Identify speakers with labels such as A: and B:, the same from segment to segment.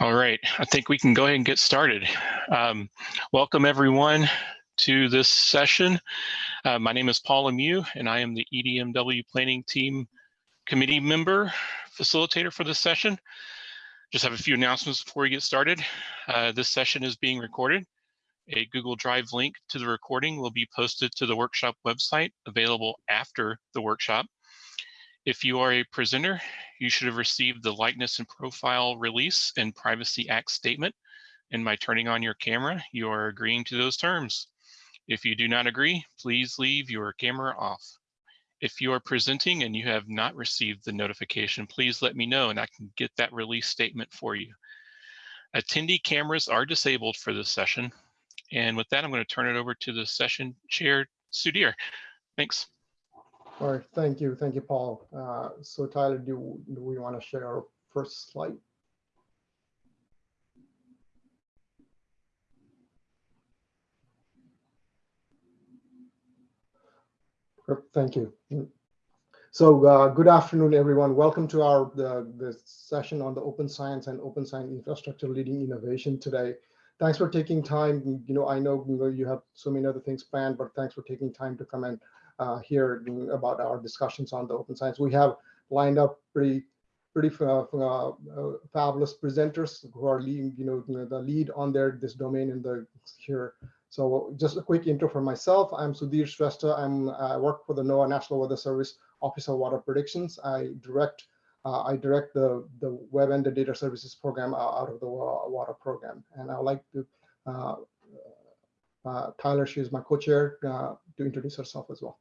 A: All right, I think we can go ahead and get started. Um, welcome everyone to this session. Uh, my name is Paul Lemieux and I am the EDMW Planning Team Committee member, facilitator for this session. Just have a few announcements before we get started. Uh, this session is being recorded. A Google Drive link to the recording will be posted to the workshop website available after the workshop. If you are a presenter, you should have received the likeness and profile release and Privacy Act statement. And by turning on your camera, you are agreeing to those terms. If you do not agree, please leave your camera off. If you are presenting and you have not received the notification, please let me know and I can get that release statement for you. Attendee cameras are disabled for this session. And with that, I'm going to turn it over to the session chair, Sudhir. Thanks.
B: All right, thank you. Thank you, Paul. Uh, so Tyler, do, do we want to share our first slide? Thank you. So uh, good afternoon, everyone. Welcome to our the, the session on the open science and open science infrastructure leading innovation today. Thanks for taking time. You know, I know you have so many other things planned, but thanks for taking time to come and uh, hear about our discussions on the open science. We have lined up pretty pretty uh, uh, fabulous presenters who are leading, you know, the lead on their this domain in the here. So just a quick intro for myself. I'm Sudhir Shrestha. I'm I work for the NOAA National Weather Service Office of Water Predictions. I direct uh, I direct the the web and the data services program out of the water program. And I'd like to uh, uh, Tyler, she's my co-chair, to introduce herself as well.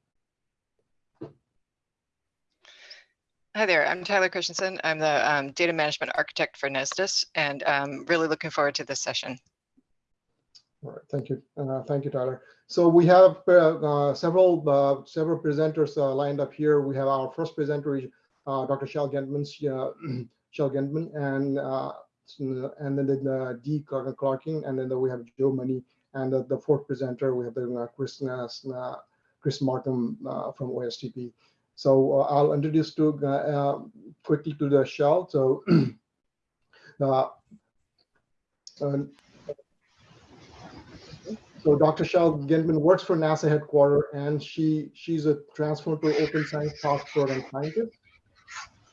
C: Hi there, I'm Tyler Christensen. I'm the um, data management architect for Nesdis and I'm really looking forward to this session.
B: All right, thank you. Uh, thank you, Tyler. So we have uh, uh, several uh, several presenters uh, lined up here. We have our first presenter, uh, Dr. Chelle Gentemann, Chelle Gentemann, and and then the D. Clarkin, and then we have Joe Money, and the, the fourth presenter we have Chris Chris Marcum from OSTP. So uh, I'll introduce to uh, uh, quickly to the shell. So so Dr. Chelle Gentemann works for NASA headquarters, and she she's a Transform to open science task program scientist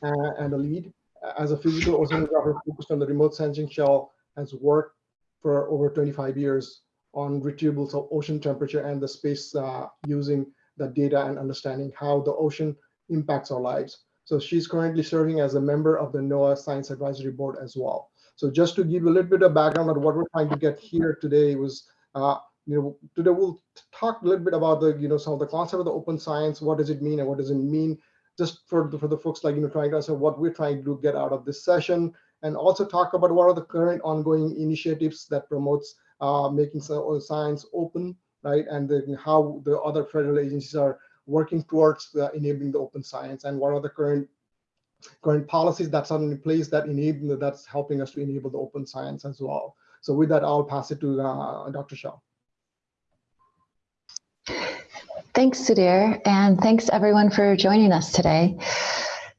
B: uh, and a lead. As a physical oceanographer focused on the remote sensing, Chelle has worked for over 25 years on retrievals of ocean temperature and the space uh, using the data and understanding how the ocean impacts our lives. So she's currently serving as a member of the NOAA Science Advisory Board as well. So just to give a little bit of background on what we're trying to get here today was, uh, you know, today we'll talk a little bit about the, you know, some of the concept of the open science, what does it mean and what does it mean, just for the, for the folks like, you know, trying to understand what we're trying to get out of this session, and also talk about what are the current ongoing initiatives that promotes uh, making science open, right, and the, how the other federal agencies are working towards uh, enabling the open science and what are the current current policies that's in place that enable that's helping us to enable the open science as well. So with that, I'll pass it to uh, Dr. Shaw.
D: Thanks, Sudhir, and thanks everyone for joining us today.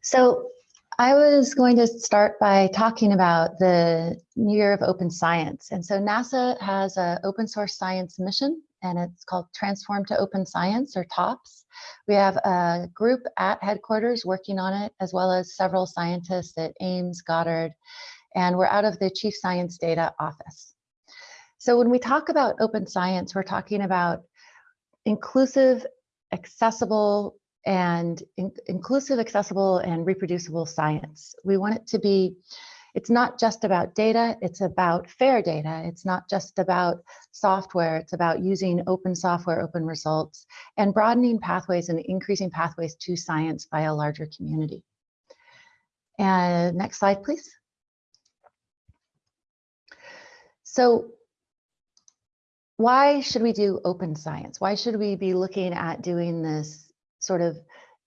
D: So I was going to start by talking about the New Year of Open Science. And so NASA has an open source science mission and it's called Transform to Open Science or TOPS. We have a group at headquarters working on it, as well as several scientists at Ames, Goddard, and we're out of the Chief Science Data Office. So when we talk about open science, we're talking about inclusive, accessible, and in inclusive, accessible, and reproducible science. We want it to be it's not just about data, it's about fair data. It's not just about software, it's about using open software, open results, and broadening pathways and increasing pathways to science by a larger community. And next slide, please. So why should we do open science? Why should we be looking at doing this sort of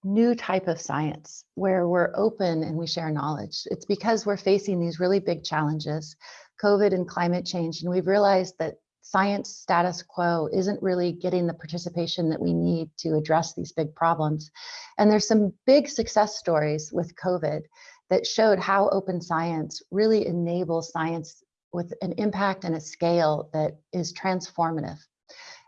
D: new type of science where we're open and we share knowledge. It's because we're facing these really big challenges, COVID and climate change, and we've realized that science status quo isn't really getting the participation that we need to address these big problems. And there's some big success stories with COVID that showed how open science really enables science with an impact and a scale that is transformative.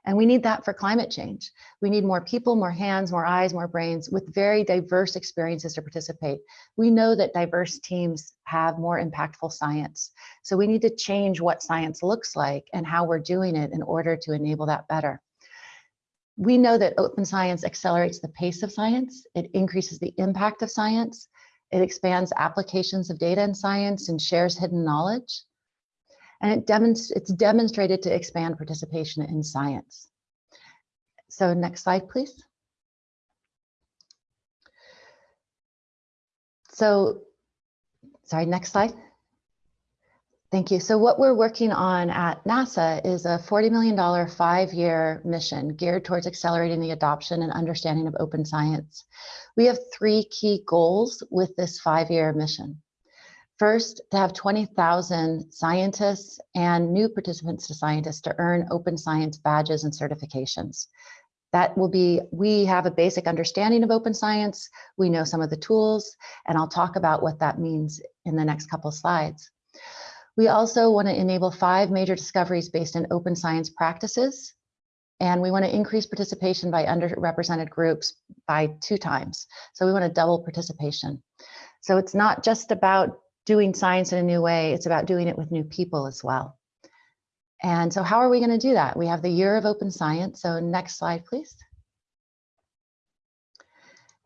D: And we need that for climate change. We need more people, more hands, more eyes, more brains with very diverse experiences to participate. We know that diverse teams have more impactful science. So we need to change what science looks like and how we're doing it in order to enable that better. We know that open science accelerates the pace of science. It increases the impact of science. It expands applications of data and science and shares hidden knowledge and it demonst it's demonstrated to expand participation in science. So next slide, please. So, sorry, next slide. Thank you. So what we're working on at NASA is a $40 million five-year mission geared towards accelerating the adoption and understanding of open science. We have three key goals with this five-year mission. First, to have 20,000 scientists and new participants to scientists to earn open science badges and certifications. That will be, we have a basic understanding of open science. We know some of the tools, and I'll talk about what that means in the next couple slides. We also want to enable five major discoveries based in open science practices. And we want to increase participation by underrepresented groups by two times. So we want to double participation. So it's not just about doing science in a new way, it's about doing it with new people as well. And so how are we going to do that? We have the year of open science. So next slide, please.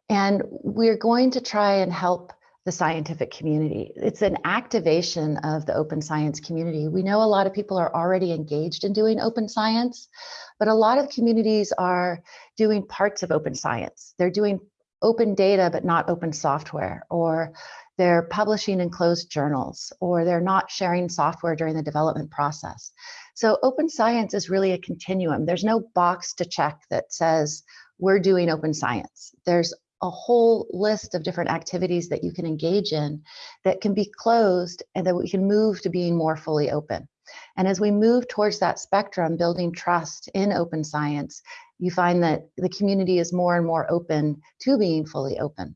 D: And we're going to try and help the scientific community. It's an activation of the open science community. We know a lot of people are already engaged in doing open science, but a lot of communities are doing parts of open science. They're doing open data, but not open software, or they're publishing in closed journals, or they're not sharing software during the development process. So open science is really a continuum. There's no box to check that says we're doing open science. There's a whole list of different activities that you can engage in that can be closed and that we can move to being more fully open. And as we move towards that spectrum, building trust in open science, you find that the community is more and more open to being fully open.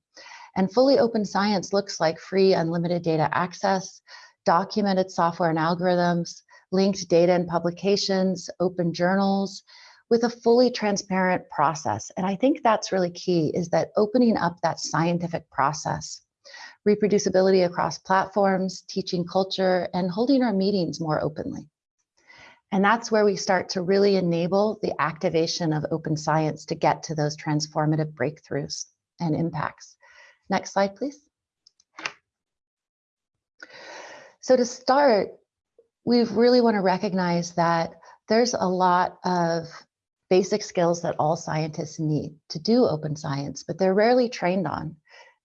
D: And fully open science looks like free unlimited data access, documented software and algorithms, linked data and publications, open journals, with a fully transparent process. And I think that's really key is that opening up that scientific process, reproducibility across platforms, teaching culture, and holding our meetings more openly. And that's where we start to really enable the activation of open science to get to those transformative breakthroughs and impacts. Next slide, please. So to start, we really want to recognize that there's a lot of basic skills that all scientists need to do open science, but they're rarely trained on.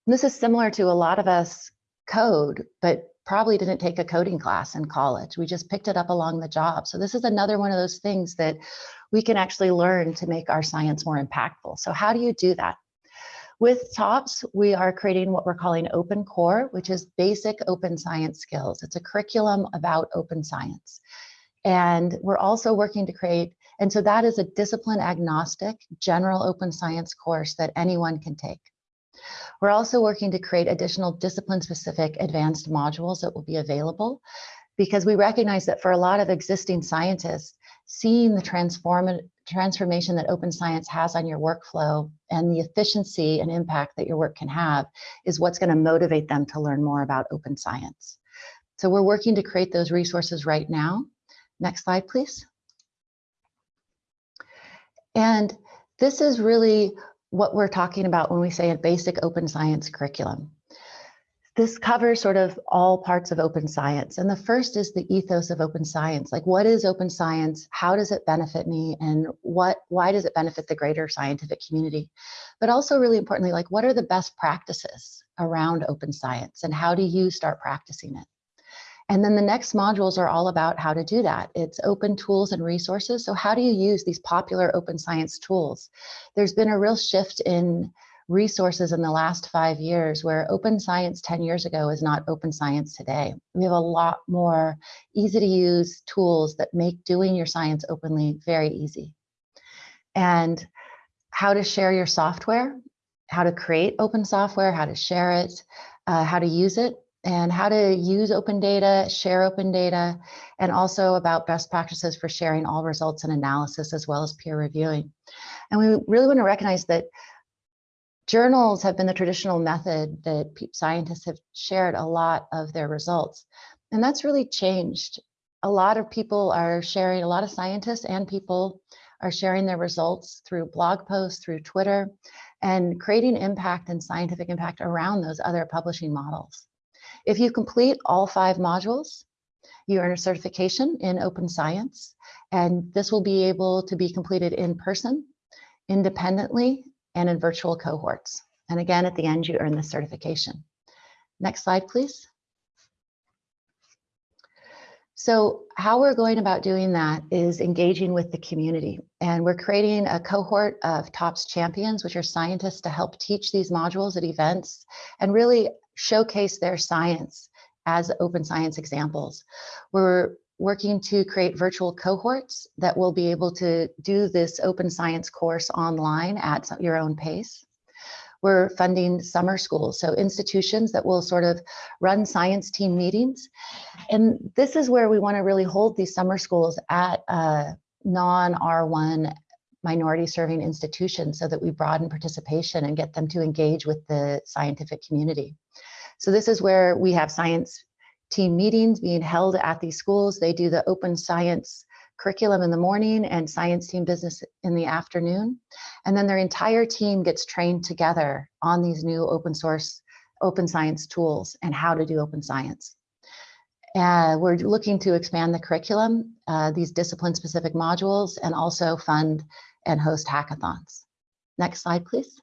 D: And this is similar to a lot of us code, but probably didn't take a coding class in college. We just picked it up along the job. So this is another one of those things that we can actually learn to make our science more impactful. So how do you do that? With TOPS, we are creating what we're calling Open Core, which is basic open science skills. It's a curriculum about open science. And we're also working to create, and so that is a discipline agnostic general open science course that anyone can take. We're also working to create additional discipline specific advanced modules that will be available because we recognize that for a lot of existing scientists, seeing the transform transformation that open science has on your workflow and the efficiency and impact that your work can have is what's going to motivate them to learn more about open science. So we're working to create those resources right now. Next slide, please. And this is really what we're talking about when we say a basic open science curriculum. This covers sort of all parts of open science. And the first is the ethos of open science. Like what is open science? How does it benefit me? And what why does it benefit the greater scientific community? But also really importantly, like what are the best practices around open science and how do you start practicing it? And then the next modules are all about how to do that. It's open tools and resources. So how do you use these popular open science tools? There's been a real shift in resources in the last five years where open science 10 years ago is not open science today. We have a lot more easy to use tools that make doing your science openly very easy. And how to share your software, how to create open software, how to share it, uh, how to use it, and how to use open data, share open data, and also about best practices for sharing all results and analysis as well as peer reviewing. And we really want to recognize that journals have been the traditional method that scientists have shared a lot of their results. And that's really changed. A lot of people are sharing, a lot of scientists and people are sharing their results through blog posts, through Twitter, and creating impact and scientific impact around those other publishing models. If you complete all five modules, you earn a certification in open science, and this will be able to be completed in person, independently, and in virtual cohorts. And again, at the end, you earn the certification. Next slide, please. So how we're going about doing that is engaging with the community. And we're creating a cohort of TOPS champions, which are scientists to help teach these modules at events and really showcase their science as open science examples. We're working to create virtual cohorts that will be able to do this open science course online at your own pace. We're funding summer schools, so institutions that will sort of run science team meetings. And this is where we want to really hold these summer schools at a non-R1 minority serving institutions so that we broaden participation and get them to engage with the scientific community. So this is where we have science team meetings being held at these schools. They do the open science curriculum in the morning and science team business in the afternoon. And then their entire team gets trained together on these new open source, open science tools and how to do open science. Uh, we're looking to expand the curriculum, uh, these discipline specific modules, and also fund and host hackathons. Next slide, please.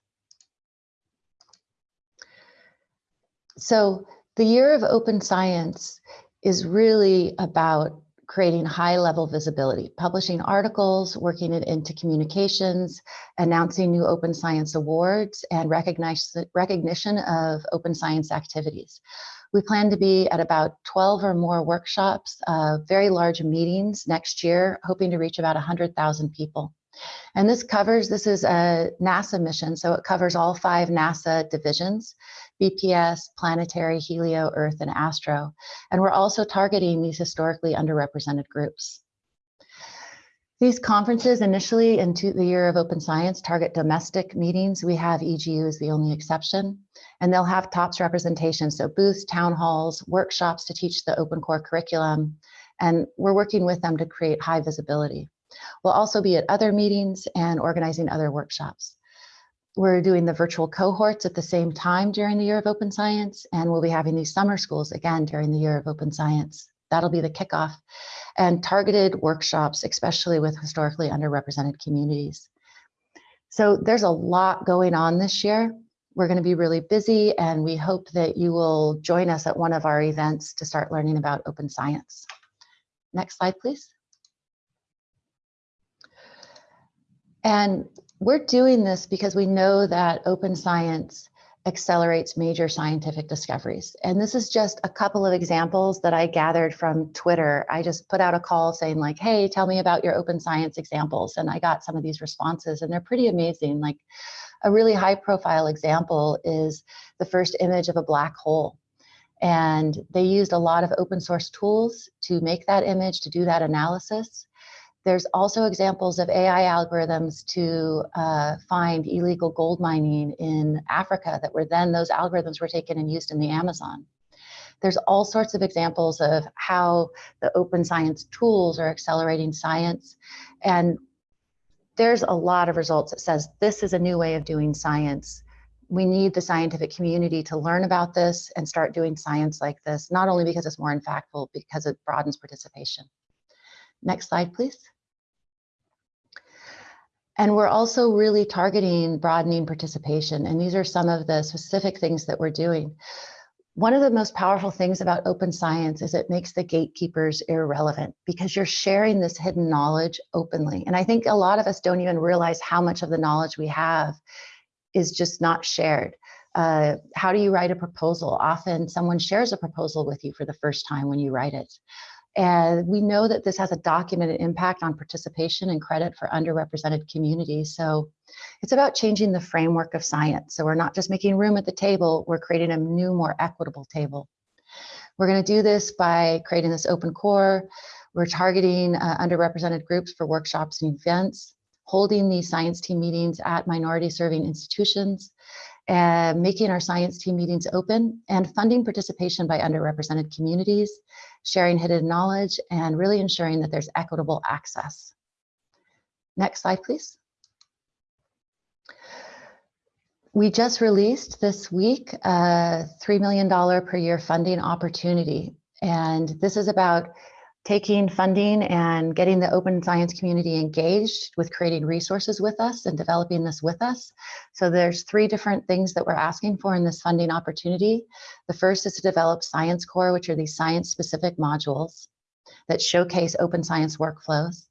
D: So the year of open science is really about creating high level visibility, publishing articles, working it into communications, announcing new open science awards, and recognition of open science activities. We plan to be at about 12 or more workshops, uh, very large meetings next year, hoping to reach about 100,000 people. And this covers, this is a NASA mission, so it covers all five NASA divisions. BPS, Planetary, Helio, Earth, and Astro. And we're also targeting these historically underrepresented groups. These conferences initially into the year of open science target domestic meetings. We have EGU as the only exception, and they'll have TOPS representation. So booths, town halls, workshops to teach the open core curriculum. And we're working with them to create high visibility. We'll also be at other meetings and organizing other workshops. We're doing the virtual cohorts at the same time during the year of open science, and we'll be having these summer schools again during the year of open science. That'll be the kickoff and targeted workshops, especially with historically underrepresented communities. So there's a lot going on this year. We're going to be really busy and we hope that you will join us at one of our events to start learning about open science. Next slide, please. And we're doing this because we know that open science accelerates major scientific discoveries. And this is just a couple of examples that I gathered from Twitter. I just put out a call saying like, hey, tell me about your open science examples. And I got some of these responses and they're pretty amazing. Like a really high profile example is the first image of a black hole. And they used a lot of open source tools to make that image, to do that analysis. There's also examples of AI algorithms to uh, find illegal gold mining in Africa that were then those algorithms were taken and used in the Amazon. There's all sorts of examples of how the open science tools are accelerating science. And there's a lot of results that says this is a new way of doing science. We need the scientific community to learn about this and start doing science like this, not only because it's more impactful, because it broadens participation. Next slide, please. And we're also really targeting broadening participation. And these are some of the specific things that we're doing. One of the most powerful things about open science is it makes the gatekeepers irrelevant because you're sharing this hidden knowledge openly. And I think a lot of us don't even realize how much of the knowledge we have is just not shared. Uh, how do you write a proposal? Often someone shares a proposal with you for the first time when you write it And we know that this has a documented impact on participation and credit for underrepresented communities. So it's about changing the framework of science. So we're not just making room at the table, we're creating a new, more equitable table. We're gonna do this by creating this open core. We're targeting uh, underrepresented groups for workshops and events, holding these science team meetings at minority serving institutions, uh, making our science team meetings open and funding participation by underrepresented communities, sharing hidden knowledge, and really ensuring that there's equitable access. Next slide, please. We just released this week a $3 million per year funding opportunity. And this is about taking funding and getting the open science community engaged with creating resources with us and developing this with us. So there's three different things that we're asking for in this funding opportunity. The first is to develop Science Core, which are these science specific modules that showcase open science workflows.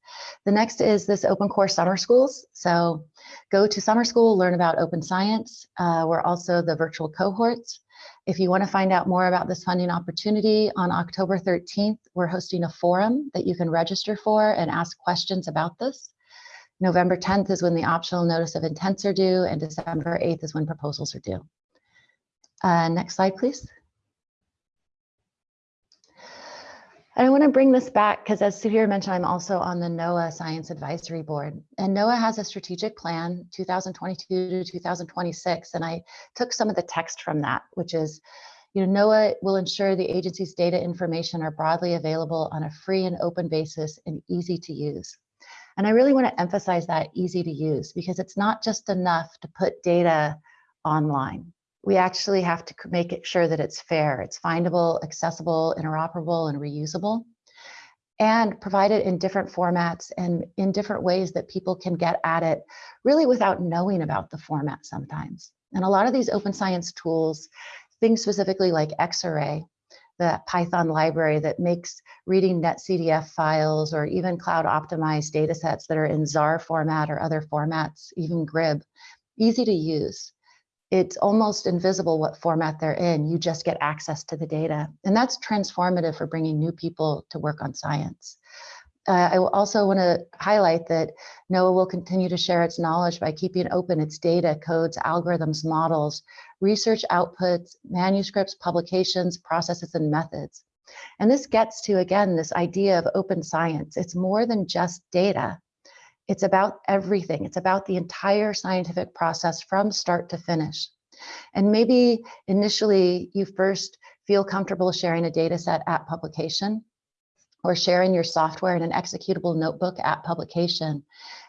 D: The next is this open core summer schools. So go to summer school, learn about open science. Uh, we're also the virtual cohorts. If you want to find out more about this funding opportunity, on October 13th, we're hosting a forum that you can register for and ask questions about this. November 10th is when the optional notice of intents are due, and December 8th is when proposals are due. Uh, next slide, please. I want to bring this back because as Sudhir mentioned, I'm also on the NOAA Science Advisory Board. And NOAA has a strategic plan 2022 to 2026. And I took some of the text from that, which is, you know, NOAA will ensure the agency's data information are broadly available on a free and open basis and easy to use. And I really want to emphasize that easy to use because it's not just enough to put data online we actually have to make it sure that it's fair, it's findable, accessible, interoperable, and reusable, and provide it in different formats and in different ways that people can get at it really without knowing about the format sometimes. And a lot of these open science tools, things specifically like Xarray, the Python library that makes reading NetCDF files or even cloud optimized data sets that are in Zarr format or other formats, even GRIB, easy to use it's almost invisible what format they're in. You just get access to the data. And that's transformative for bringing new people to work on science. Uh, I also want to highlight that NOAA will continue to share its knowledge by keeping open its data, codes, algorithms, models, research outputs, manuscripts, publications, processes, and methods. And this gets to, again, this idea of open science. It's more than just data. It's about everything. It's about the entire scientific process from start to finish. And maybe initially you first feel comfortable sharing a data set at publication or sharing your software in an executable notebook at publication.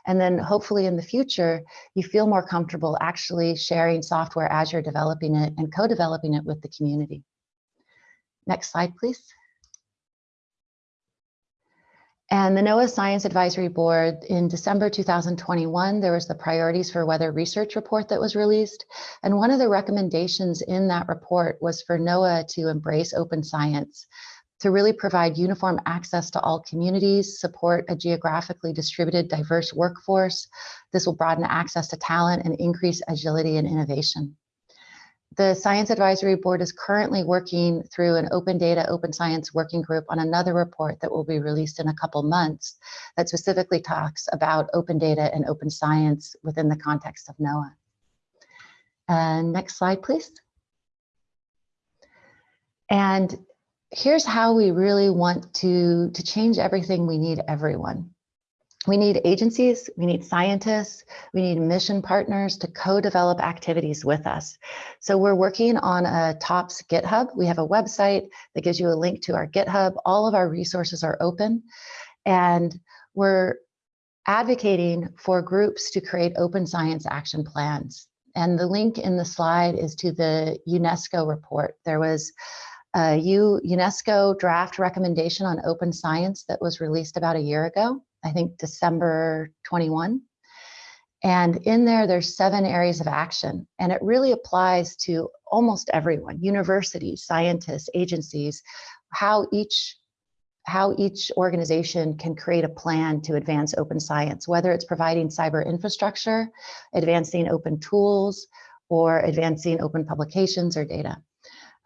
D: And then hopefully in the future, you feel more comfortable actually sharing software as you're developing it and co-developing it with the community. Next slide, please. And the NOAA Science Advisory Board in December 2021, there was the Priorities for Weather Research report that was released. And one of the recommendations in that report was for NOAA to embrace open science, to really provide uniform access to all communities, support a geographically distributed diverse workforce. This will broaden access to talent and increase agility and innovation. The Science Advisory Board is currently working through an open data, open science working group on another report that will be released in a couple months that specifically talks about open data and open science within the context of NOAA. And next slide, please. And here's how we really want to, to change everything. We need everyone. We need agencies, we need scientists, we need mission partners to co-develop activities with us. So we're working on a TOPS GitHub. We have a website that gives you a link to our GitHub. All of our resources are open and we're advocating for groups to create open science action plans. And the link in the slide is to the UNESCO report. There was a UNESCO draft recommendation on open science that was released about a year ago. I think December 21. And in there, there's seven areas of action, and it really applies to almost everyone, universities, scientists, agencies, how each how each organization can create a plan to advance open science, whether it's providing cyber infrastructure, advancing open tools, or advancing open publications or data.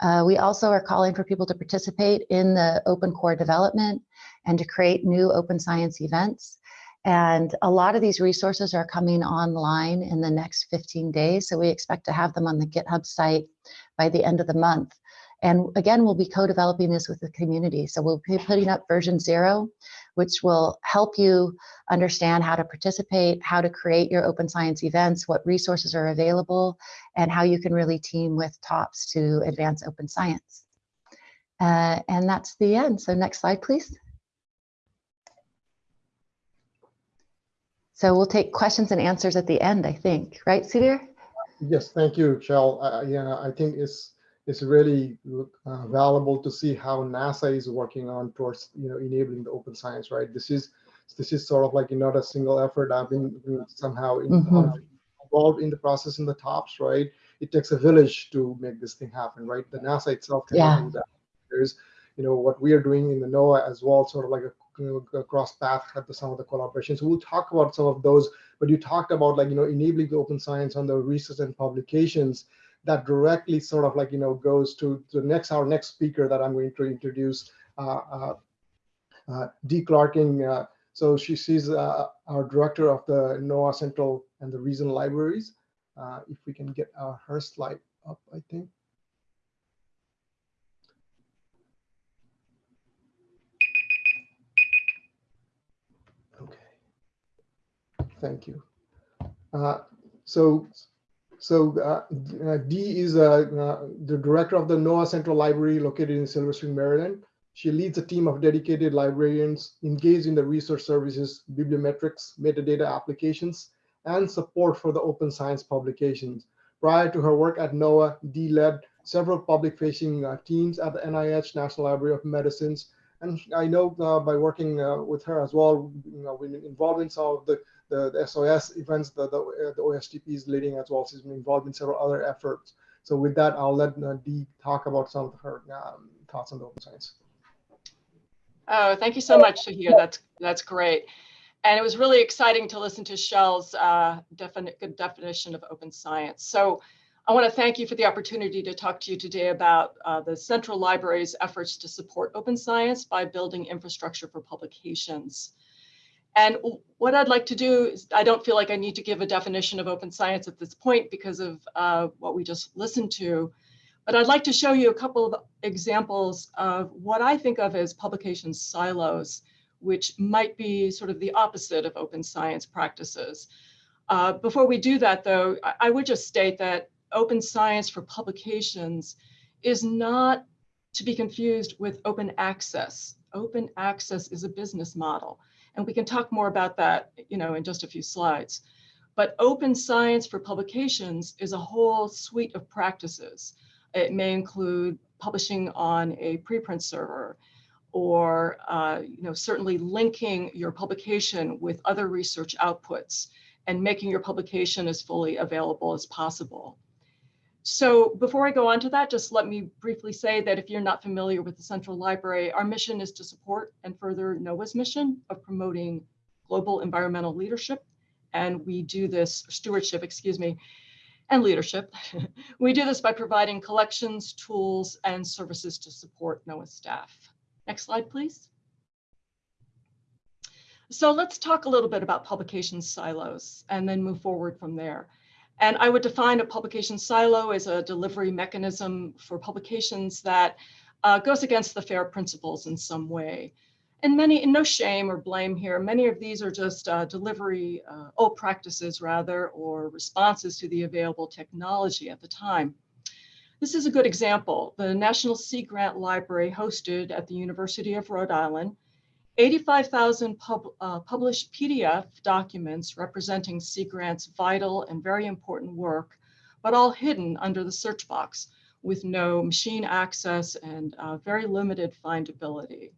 D: Uh, we also are calling for people to participate in the open core development and to create new open science events. And a lot of these resources are coming online in the next 15 days. So we expect to have them on the GitHub site by the end of the month. And again, we'll be co-developing this with the community. So we'll be putting up version zero, which will help you understand how to participate, how to create your open science events, what resources are available, and how you can really team with TOPS to advance open science. Uh, and that's the end. So next slide, please. So we'll take questions and answers at the end, I think. Right, Sudhir?
B: Yes, thank you, Chelle. Uh, yeah, I think it's it's really uh, valuable to see how NASA is working on towards you know enabling the open science. Right, this is this is sort of like not a single effort. I've been somehow in,
D: Mhm.
B: uh, involved in the process in the tops. Right, it takes a village to make this thing happen. Right, the NASA itself cannot
D: Yeah.
B: do that. There's you know what we are doing in the NOAA as well, sort of like a, you know, a cross path at the, some of the collaborations. We'll talk about some of those, but you talked about like you know enabling the open science on the research and publications that directly sort of like you know goes to the next our next speaker that I'm going to introduce, uh, uh, uh, Dee Clarkin. Uh, so she, she's uh, our director of the NOAA Central and the Regional libraries. Uh, if we can get uh, her slide up, I think. Okay. Thank you. Uh, so so uh, uh, Dee is uh, uh, the director of the NOAA Central Library located in Silver Spring, Maryland. She leads a team of dedicated librarians engaged in the research services, bibliometrics, metadata applications, and support for the open science publications. Prior to her work at NOAA, Dee led several public-facing uh, teams at the NIH National Library of Medicines. And I know uh, by working uh, with her as well, you know, been involved in some of the the, the SOS events that the, uh, the OSTP is leading as well. She's been involved in several other efforts. So with that, I'll let Dee talk about some of her um, thoughts on the open science.
E: Oh, thank you so much, Sudhir. That's that's great. And it was really exciting to listen to Chelle's uh, definite good definition of open science. So I want to thank you for the opportunity to talk to you today about uh, the Central Library's efforts to support open science by building infrastructure for publications. And what I'd like to do is, I don't feel like I need to give a definition of open science at this point because of uh, what we just listened to. But I'd like to show you a couple of examples of what I think of as publication silos, which might be sort of the opposite of open science practices. Uh, before we do that, though, I, I would just state that open science for publications is not to be confused with open access. Open access is a business model. And we can talk more about that, you know, in just a few slides. But open science for publications is a whole suite of practices. It may include publishing on a preprint server, or uh, you know, certainly linking your publication with other research outputs and making your publication as fully available as possible. So before I go on to that, just let me briefly say that if you're not familiar with the Central Library, our mission is to support and further NOAA's mission of promoting global environmental leadership. And we do this, stewardship, excuse me, and leadership. we do this by providing collections, tools, and services to support NOAA staff. Next slide, please. So let's talk a little bit about publication silos and then move forward from there. And I would define a publication silo as a delivery mechanism for publications that uh, goes against the FAIR principles in some way. And many, and no shame or blame here, many of these are just uh, delivery, uh, old practices rather, or responses to the available technology at the time. This is a good example. The National Sea Grant Library hosted at the University of Rhode Island 85,000 pub, uh, published PDF documents representing Sea Grant's vital and very important work, but all hidden under the search box with no machine access and uh, very limited findability.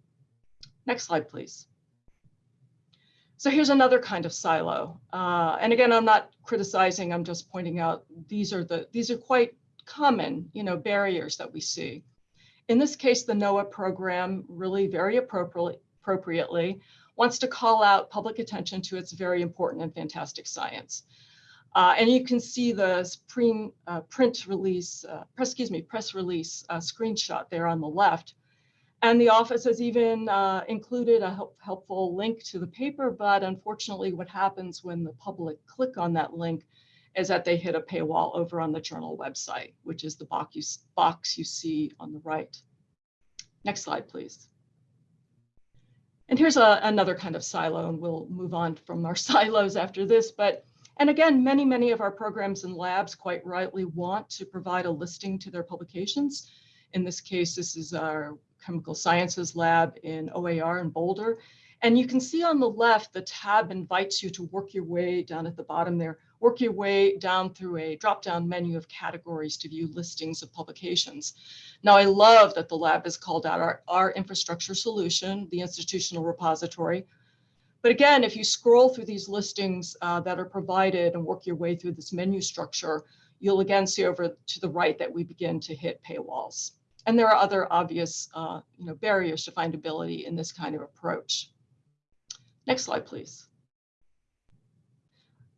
E: Next slide, please. So here's another kind of silo. Uh, and again, I'm not criticizing, I'm just pointing out these are the these are quite common, you know, barriers that we see. In this case, the NOAA program really very appropriately appropriately, wants to call out public attention to its very important and fantastic science. Uh, and you can see the print, uh, print release, uh, press, excuse me, press release uh, screenshot there on the left. And the office has even uh, included a help, helpful link to the paper, but unfortunately what happens when the public click on that link is that they hit a paywall over on the journal website, which is the box you, box you see on the right. Next slide, please. And here's a, another kind of silo, and we'll move on from our silos after this. But and again, many, many of our programs and labs quite rightly want to provide a listing to their publications. In this case, this is our chemical sciences lab in OAR in Boulder. And you can see on the left, the tab invites you to work your way down at the bottom there, work your way down through a drop-down menu of categories to view listings of publications. Now, I love that the lab is called out our, our infrastructure solution, the institutional repository, but again, if you scroll through these listings uh, that are provided and work your way through this menu structure, you'll again see over to the right that we begin to hit paywalls. And there are other obvious uh, you know, barriers to findability in this kind of approach. Next slide, please.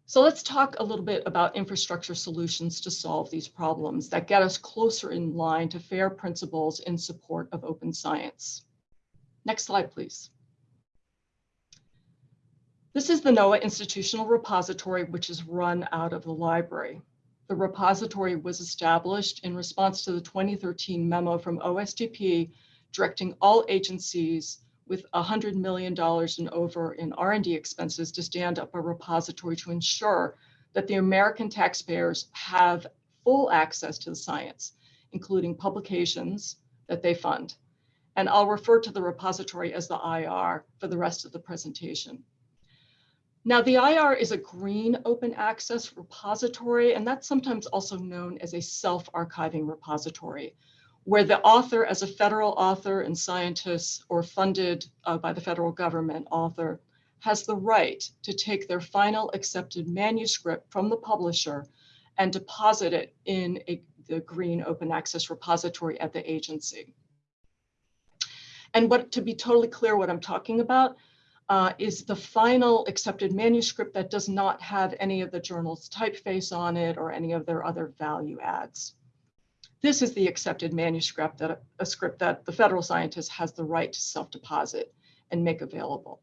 E: So let's talk a little bit about infrastructure solutions to solve these problems that get us closer in line to FAIR principles in support of open science. Next slide, please. This is the NOAA Institutional Repository, which is run out of the library. The repository was established in response to the 2013 memo from OSTP directing all agencies with $100 million and over in R&D expenses to stand up a repository to ensure that the American taxpayers have full access to the science, including publications that they fund. And I'll refer to the repository as the IR for the rest of the presentation. Now, the IR is a green open access repository, and that's sometimes also known as a self-archiving repository, where the author, as a federal author and scientist or funded uh, by the federal government author, has the right to take their final accepted manuscript from the publisher and deposit it in a, the green open access repository at the agency. And what to be totally clear what I'm talking about, uh, is the final accepted manuscript that does not have any of the journal's typeface on it or any of their other value adds. This is the accepted manuscript that a script that the federal scientist has the right to self-deposit and make available.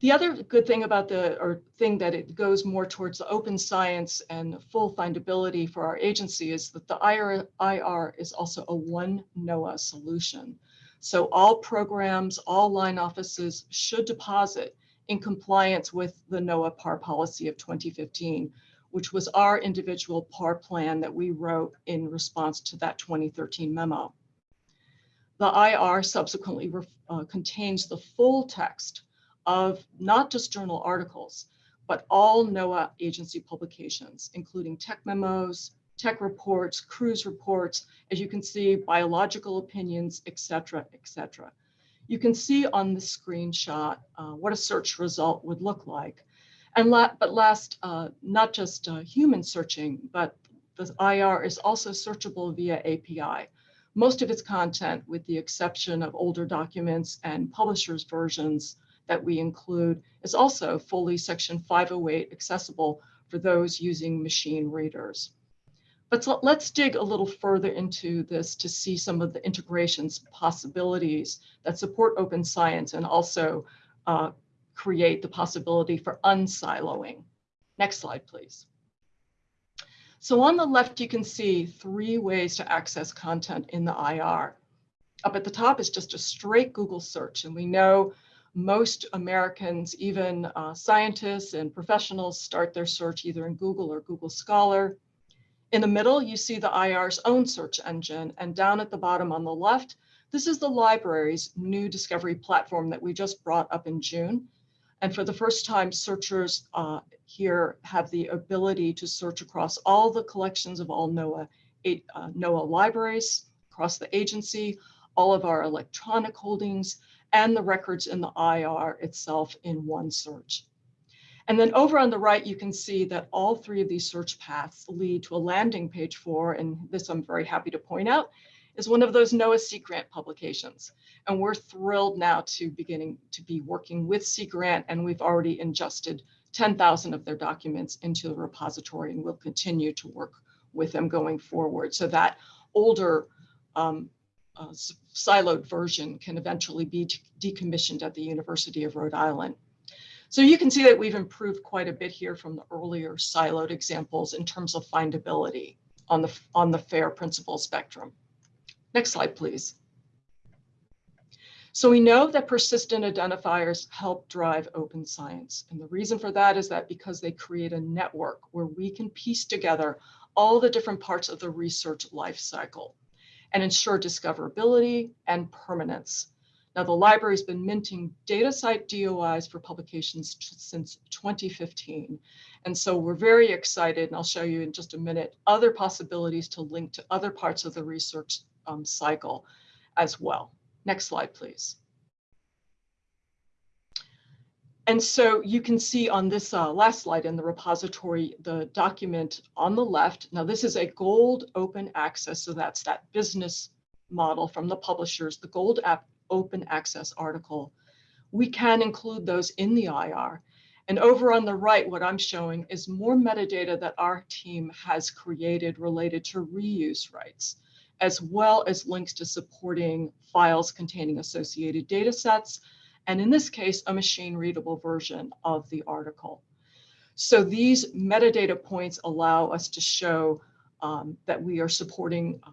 E: The other good thing about the, or thing that it goes more towards the open science and full findability for our agency is that the IR, IR is also a one NOAA solution. So all programs, all line offices should deposit in compliance with the NOAA PAR policy of 2015, which was our individual PAR plan that we wrote in response to that 2013 memo. The IR subsequently uh, contains the full text of not just journal articles, but all NOAA agency publications, including tech memos, tech reports, cruise reports, as you can see, biological opinions, et cetera, et cetera. You can see on the screenshot uh, what a search result would look like. And la but last, uh, not just uh, human searching, but the IR is also searchable via API. Most of its content, with the exception of older documents and publishers' versions that we include, is also fully Section 508 accessible for those using machine readers. But so let's dig a little further into this to see some of the integrations possibilities that support open science and also uh, create the possibility for unsiloing. Next slide, please. So on the left, you can see three ways to access content in the IR. Up at the top is just a straight Google search, and we know most Americans, even uh, scientists and professionals, start their search either in Google or Google Scholar. In the middle, you see the IR's own search engine, and down at the bottom on the left, this is the library's new discovery platform that we just brought up in June. And for the first time, searchers uh, here have the ability to search across all the collections of all NOAA, uh, NOAA libraries across the agency, all of our electronic holdings, and the records in the IR itself in one search. And then over on the right, you can see that all three of these search paths lead to a landing page for, and this I'm very happy to point out, is one of those NOAA Sea Grant publications. And we're thrilled now to beginning to be working with Sea Grant, and we've already ingested 10,000 of their documents into the repository and we'll continue to work with them going forward so that older um, uh, siloed version can eventually be decommissioned at the University of Rhode Island. So you can see that we've improved quite a bit here from the earlier siloed examples in terms of findability on the, on the FAIR principle spectrum. Next slide, please. So we know that persistent identifiers help drive open science. And the reason for that is that because they create a network where we can piece together all the different parts of the research life cycle and ensure discoverability and permanence. Now, the library's been minting DataCite DOIs for publications since 2015. And so we're very excited, and I'll show you in just a minute, other possibilities to link to other parts of the research um, cycle as well. Next slide, please. And so you can see on this uh, last slide in the repository, the document on the left. Now this is a gold open access. So that's that business model from the publishers, the gold app open access article. We can include those in the IR. And over on the right, what I'm showing is more metadata that our team has created related to reuse rights, as well as links to supporting files containing associated data sets, and in this case, a machine readable version of the article. So these metadata points allow us to show um, that we are supporting uh,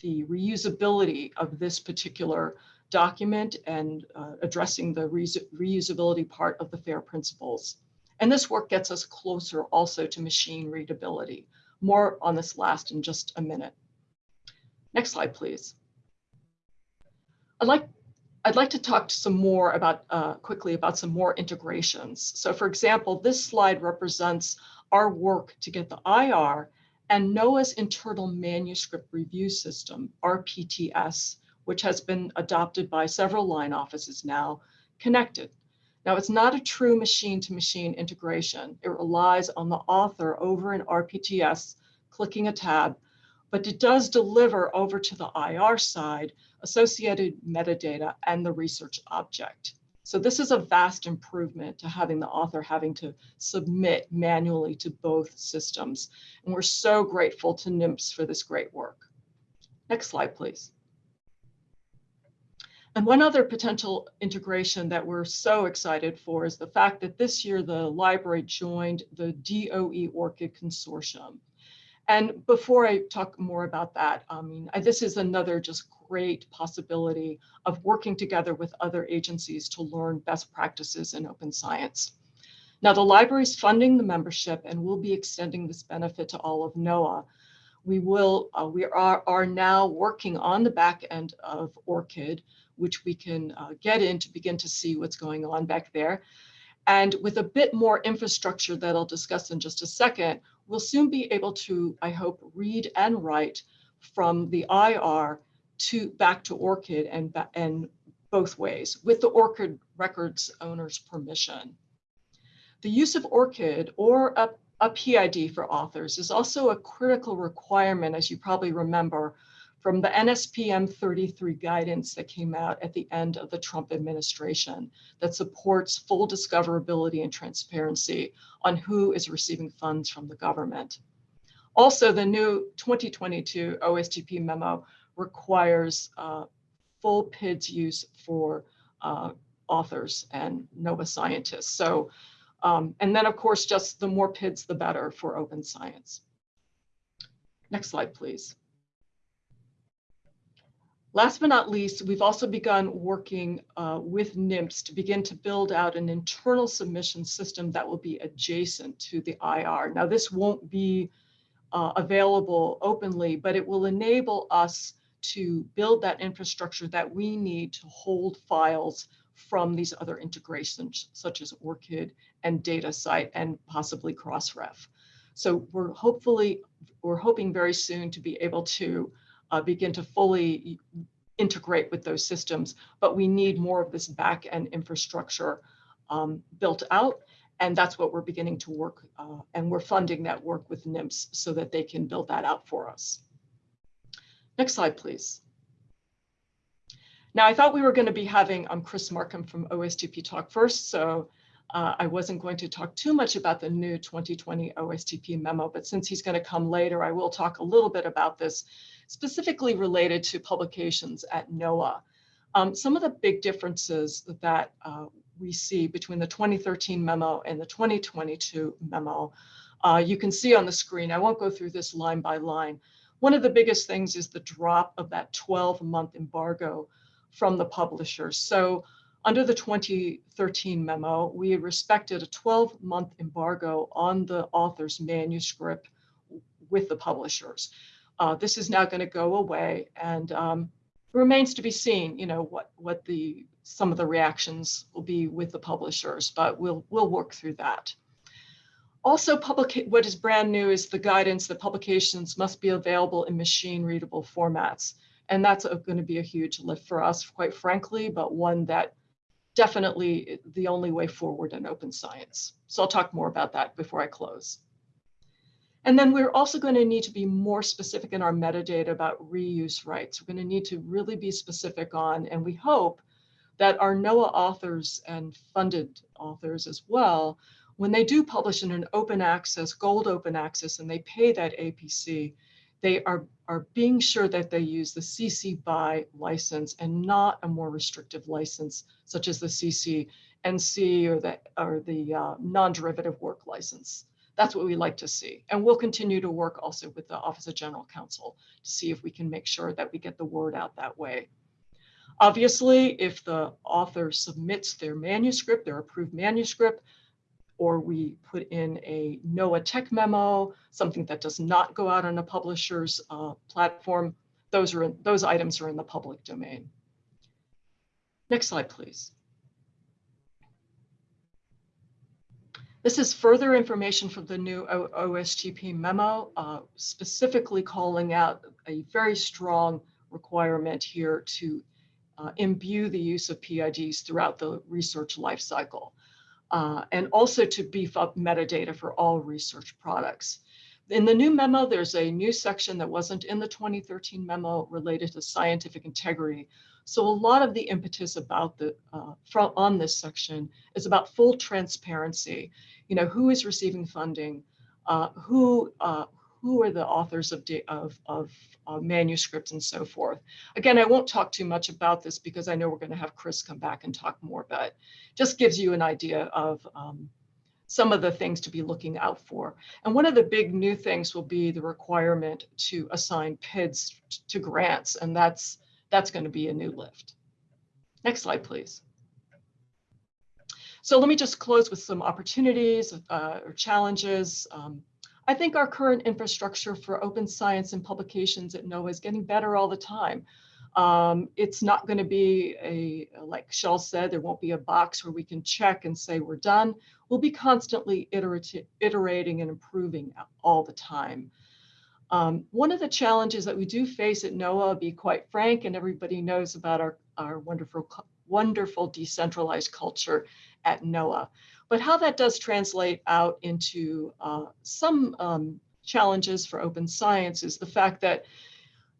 E: the reusability of this particular document and uh, addressing the re reusability part of the FAIR principles. And this work gets us closer also to machine readability. More on this last in just a minute. Next slide, please. I'd like I'd like to talk to some more about uh, quickly about some more integrations. So for example, this slide represents our work to get the IR and NOAA's internal manuscript review system, RPTS, which has been adopted by several line offices now, connected. Now it's not a true machine to machine integration. It relies on the author over in RPTS clicking a tab, but it does deliver over to the IR side associated metadata, and the research object. So this is a vast improvement to having the author having to submit manually to both systems. And we're so grateful to NIMS for this great work. Next slide, please. And one other potential integration that we're so excited for is the fact that this year the library joined the DOE ORCID Consortium. And before I talk more about that, I mean, this is another just great possibility of working together with other agencies to learn best practices in open science. Now, the library is funding the membership and we'll be extending this benefit to all of NOAA. We will, uh, we are, are now working on the back end of ORCID, which we can uh, get in to begin to see what's going on back there. And with a bit more infrastructure that I'll discuss in just a second, we'll soon be able to, I hope, read and write from the IR to back to ORCID and, and both ways with the ORCID records owner's permission. The use of ORCID or a, a PID for authors is also a critical requirement, as you probably remember, from the NSPM 33 guidance that came out at the end of the Trump administration that supports full discoverability and transparency on who is receiving funds from the government. Also, the new 2022 OSTP memo requires uh, full PIDs use for uh, authors and NOAA scientists. So, um, and then of course, just the more PIDs, the better for open science. Next slide, please. Last but not least, we've also begun working uh, with NIMS to begin to build out an internal submission system that will be adjacent to the IR. Now, this won't be uh, available openly, but it will enable us to build that infrastructure that we need to hold files from these other integrations, such as ORCID and DataCite and possibly Crossref. So we're hopefully, we're hoping very soon to be able to uh, begin to fully integrate with those systems, but we need more of this back end infrastructure um, built out. And that's what we're beginning to work, uh, and we're funding that work with NIMS so that they can build that out for us. Next slide, please. Now, I thought we were going to be having um, Chris Marcum from OSTP talk first, so uh, I wasn't going to talk too much about the new 2020 OSTP memo, but since he's going to come later, I will talk a little bit about this, specifically related to publications at NOAA. Um, some of the big differences that uh, we see between the 2013 memo and the 2022 memo, uh, you can see on the screen. I won't go through this line by line. One of the biggest things is the drop of that 12 month embargo from the publishers. So under the 2013 memo, we respected a 12 month embargo on the author's manuscript with the publishers. Uh, this is now going to go away and um, remains to be seen, you know, what, what the some of the reactions will be with the publishers, but we'll, we'll work through that. Also, public, what is brand new is the guidance that publications must be available in machine readable formats. And that's going to be a huge lift for us, quite frankly, but one that definitely the only way forward in open science. So I'll talk more about that before I close. And then we're also going to need to be more specific in our metadata about reuse rights. We're going to need to really be specific on, and we hope that our NOAA authors and funded authors as well, when they do publish in an open access, gold open access, and they pay that APC, they are, are being sure that they use the CC BY license and not a more restrictive license, such as the CC NC or the, or the uh, non-derivative work license. That's what we like to see. And we'll continue to work also with the Office of General Counsel to see if we can make sure that we get the word out that way. Obviously, if the author submits their manuscript, their approved manuscript, or we put in a NOAA tech memo, something that does not go out on a publisher's uh, platform, those, are those items are in the public domain. Next slide, please. This is further information from the new OSTP memo, uh, specifically calling out a very strong requirement here to uh, imbue the use of PIDs throughout the research lifecycle uh, and also to beef up metadata for all research products. In the new memo, there's a new section that wasn't in the 2013 memo related to scientific integrity. So a lot of the impetus about the uh, from on this section is about full transparency. You know, who is receiving funding, uh, who uh, who are the authors of, of, of uh, manuscripts and so forth. Again, I won't talk too much about this because I know we're going to have Chris come back and talk more, but just gives you an idea of um, some of the things to be looking out for. And one of the big new things will be the requirement to assign PIDs to grants, and that's that's going to be a new lift. Next slide, please. So let me just close with some opportunities uh, or challenges. Um, I think our current infrastructure for open science and publications at NOAA is getting better all the time. Um, it's not going to be a, like Chelle said, there won't be a box where we can check and say we're done. We'll be constantly iterating and improving all the time. Um, one of the challenges that we do face at NOAA, I'll be quite frank, and everybody knows about our, our wonderful, wonderful decentralized culture at NOAA. But how that does translate out into uh, some um, challenges for open science is the fact that,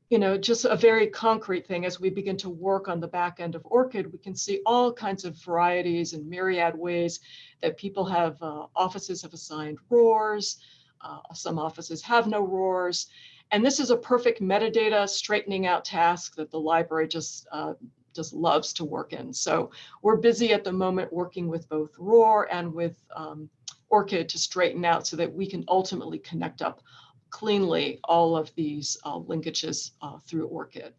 E: you know, just a very concrete thing as we begin to work on the back end of ORCID, we can see all kinds of varieties and myriad ways that people have, uh, offices have assigned RORs, uh, some offices have no RORs. And this is a perfect metadata straightening out task that the library just uh, just loves to work in. So we're busy at the moment working with both ROR and with um, ORCID to straighten out so that we can ultimately connect up cleanly all of these uh, linkages uh, through ORCID.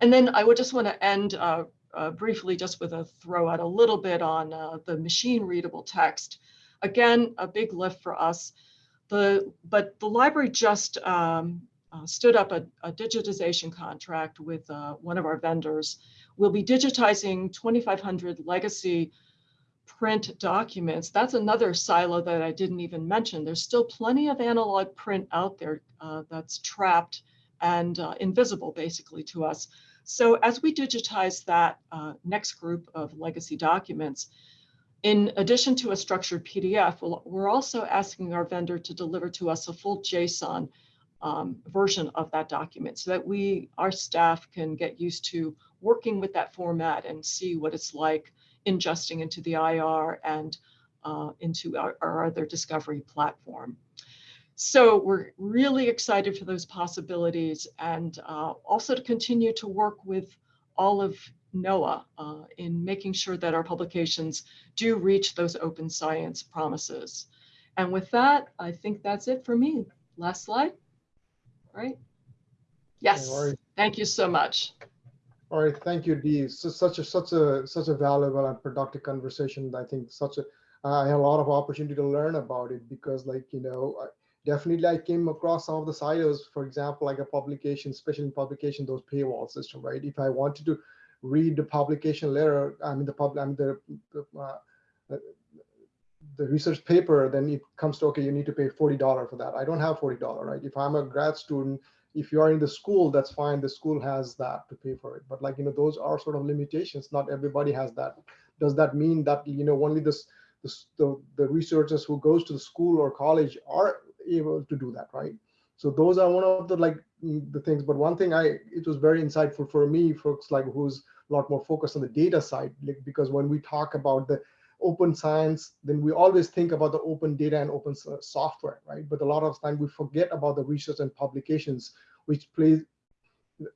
E: And then I would just want to end uh, uh, briefly just with a throw out a little bit on uh, the machine readable text. Again, a big lift for us. The, but the library just um, uh, stood up a, a, digitization contract with uh, one of our vendors. We'll be digitizing 2,500 legacy print documents. That's another silo that I didn't even mention. There's still plenty of analog print out there uh, that's trapped and uh, invisible basically to us. So as we digitize that uh, next group of legacy documents, in addition to a structured PDF, we're also asking our vendor to deliver to us a full JSON um, version of that document so that we, our staff can get used to working with that format and see what it's like ingesting into the IR and uh, into our, our other discovery platform. So we're really excited for those possibilities and uh, also to continue to work with all of NOAA uh, in making sure that our publications do reach those open science promises. And with that, I think that's it for me. Last slide. All right. Yes,
B: right.
E: thank you so much.
B: All right, thank you, Dee. So such a such a such a valuable and productive conversation. I think such a I had a lot of opportunity to learn about it because, like you know, I- definitely I came across some of the silos. For example, like a publication, especially in publication, those paywall system, right? If I wanted to read the publication letter, I mean the pub, I mean the the, uh, the research paper, then it comes to okay, you need to pay forty dollar for that. I don't have forty dollar, right? If I'm a grad student if you are in the school, that's fine. The school has that to pay for it. But like, you know, those are sort of limitations. Not everybody has that. Does that mean that, you know, only this, this the, the researchers who goes to the school or college are able to do that, right? So those are one of the like mm, the things. But one thing I, it was very insightful for me, folks like who's a lot more focused on the data side, like, because when we talk about the open science, then we always think about the open data and open software, right? But a lot of time we forget about the research and publications, which plays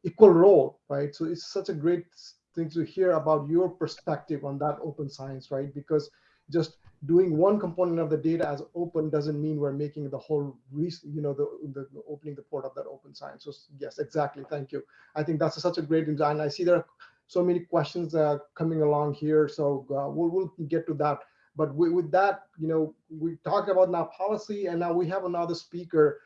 B: equal role, right? So it's such a great thing to hear about your perspective on that open science, right? Because just doing one component of the data as open doesn't mean we're making the whole, you know, the, the opening the port of that open science. So yes, exactly. Thank you. I think that's such a great design. I see there are so many questions uh, coming along here. So uh, we'll, we'll get to that. But with, with that, you know, we talked about now policy, and now we have another speaker,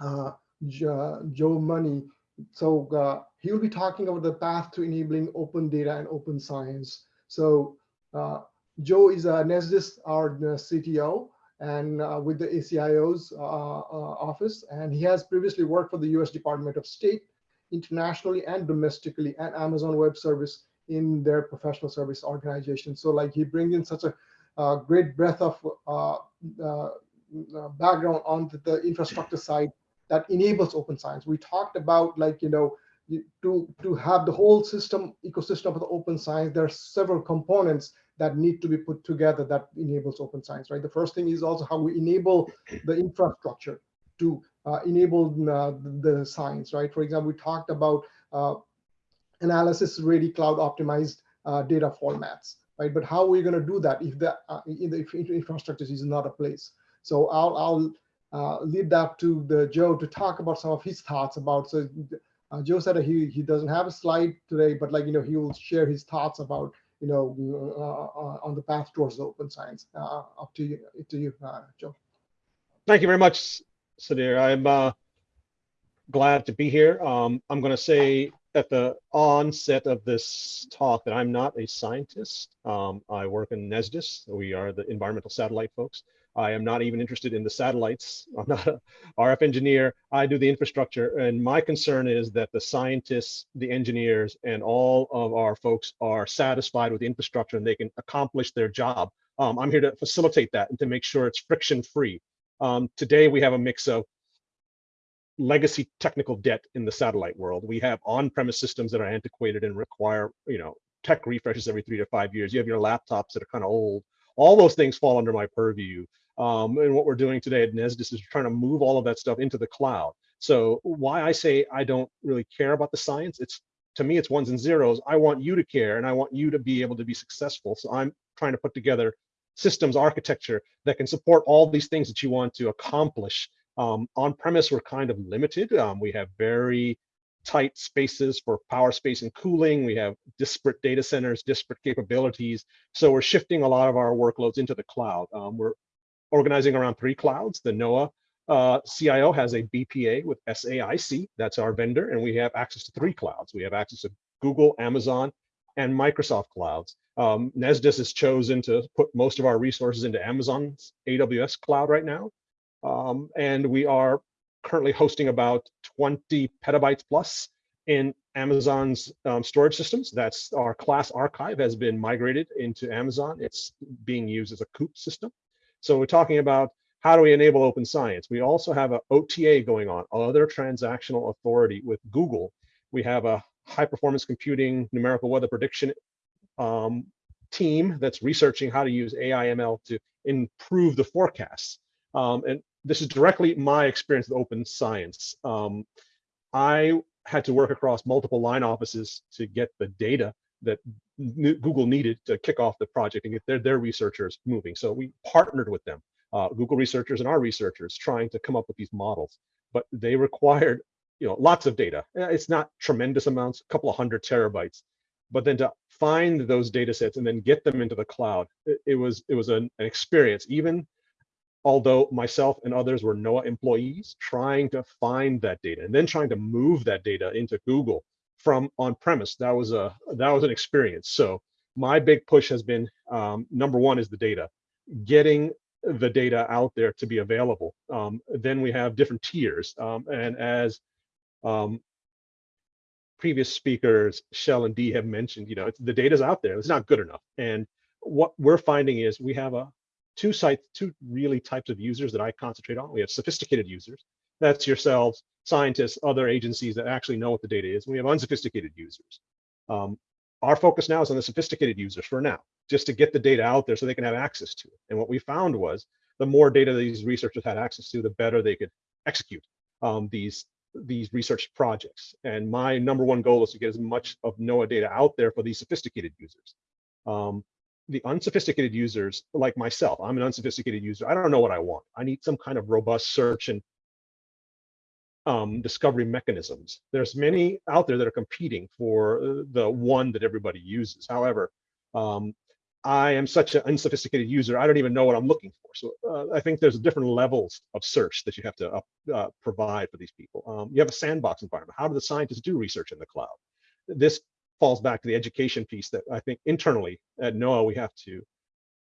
B: uh, Joe Money. So uh, he will be talking about the path to enabling open data and open science. So uh, Joe is a NESDIS, our uh, CTO, and uh, with the ACIO's uh, uh, office, and he has previously worked for the U.S. Department of State internationally and domestically and Amazon Web Service in their professional service organization. So like he brings in such a uh, great breadth of uh, uh, uh, background on the, the infrastructure side that enables open science. We talked about like, you know, to, to have the whole system, ecosystem of the open science, there are several components that need to be put together that enables open science, right? The first thing is also how we enable the infrastructure to uh, enable uh, the science, right? For example, we talked about uh, analysis ready cloud optimized uh, data formats, right? But how are we going to do that if the, uh, in the infrastructure is not a place? So I'll, I'll uh, lead that to the Joe to talk about some of his thoughts about. So uh, Joe said he he doesn't have a slide today, but like you know he will share his thoughts about you know uh, uh, on the path towards open science. Uh, up to you, to you, uh, Joe.
F: Thank you very much, Sudhir. I'm uh, glad to be here. Um, I'm going to say at the onset of this talk that I'm not a scientist. Um, I work in NESDIS. We are the environmental satellite folks. I am not even interested in the satellites. I'm not a RF engineer. I do the infrastructure. And my concern is that the scientists, the engineers, and all of our folks are satisfied with the infrastructure and they can accomplish their job. Um, I'm here to facilitate that and to make sure it's friction free. Um, today, we have a mix of legacy technical debt in the satellite world. We have on-premise systems that are antiquated and require, you know, tech refreshes every three to five years. You have your laptops that are kind of old. All those things fall under my purview. Um, and what we're doing today at NESDIS is trying to move all of that stuff into the cloud. So why I say I don't really care about the science, it's to me, it's ones and zeros. I want you to care and I want you to be able to be successful. So I'm trying to put together systems architecture that can support all these things that you want to accomplish. Um, on premise, we're kind of limited. Um, we have very tight spaces for power space and cooling. We have disparate data centers, disparate capabilities. So we're shifting a lot of our workloads into the cloud. Um, we're organizing around three clouds. The NOAA uh, CIO has a BPA with SAIC, that's our vendor, and we have access to three clouds. We have access to Google, Amazon, and Microsoft clouds. Um, NESDIS has chosen to put most of our resources into Amazon's AWS cloud right now. Um, and we are currently hosting about 20 petabytes plus in Amazon's um, storage systems. That's our class archive has been migrated into Amazon. It's being used as a COOP system. So we're talking about how do we enable open science? We also have a OTA going on, other transactional authority with Google. We have a high performance computing numerical weather prediction um, team that's researching how to use AI ML to improve the forecasts. Um, and this is directly my experience with open science. Um, I had to work across multiple line offices to get the data that Google needed to kick off the project and get their, their researchers moving. So we partnered with them, uh, Google researchers and our researchers trying to come up with these models, but they required you know, lots of data. It's not tremendous amounts, a couple of hundred terabytes, but then to find those data sets and then get them into the cloud, it, it was it was an, an experience. Even although myself and others were NOAA employees trying to find that data and then trying to move that data into Google from on-premise, that was a that was an experience. So my big push has been um, number one is the data, getting the data out there to be available. Um, then we have different tiers, um, and as um, previous speakers, Chelle and Dee have mentioned, you know, the data's out there. It's not good enough. And what we're finding is we have a two sites, two really types of users that I concentrate on. We have sophisticated users. That's yourselves, scientists, other agencies that actually know what the data is. We have unsophisticated users. Um, our focus now is on the sophisticated users for now, just to get the data out there so they can have access to it. And what we found was the more data these researchers had access to, the better they could execute um, these these research projects. And my number one goal is to get as much of NOAA data out there for these sophisticated users. Um, the unsophisticated users, like myself, I'm an unsophisticated user. I don't know what I want. I need some kind of robust search and um, discovery mechanisms. There's many out there that are competing for uh, the one that everybody uses. However, um, I am such an unsophisticated user, I don't even know what I'm looking for. So uh, I think there's different levels of search that you have to uh, uh, provide for these people. Um, you have a sandbox environment. How do the scientists do research in the cloud? This falls back to the education piece that I think internally at NOAA, we have to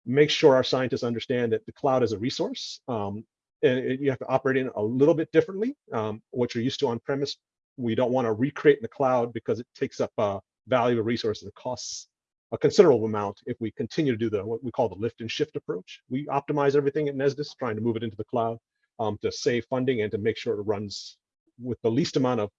F: make sure our scientists understand that the cloud is a resource. Um, and you have to operate in a little bit differently. Um, what you're used to on premise, we don't want to recreate in the cloud because it takes up uh, valuable resources and costs a considerable amount if we continue to do the what we call the lift and shift approach. We optimize everything at Nesdis, trying to move it into the cloud um, to save funding and to make sure it runs with the least amount of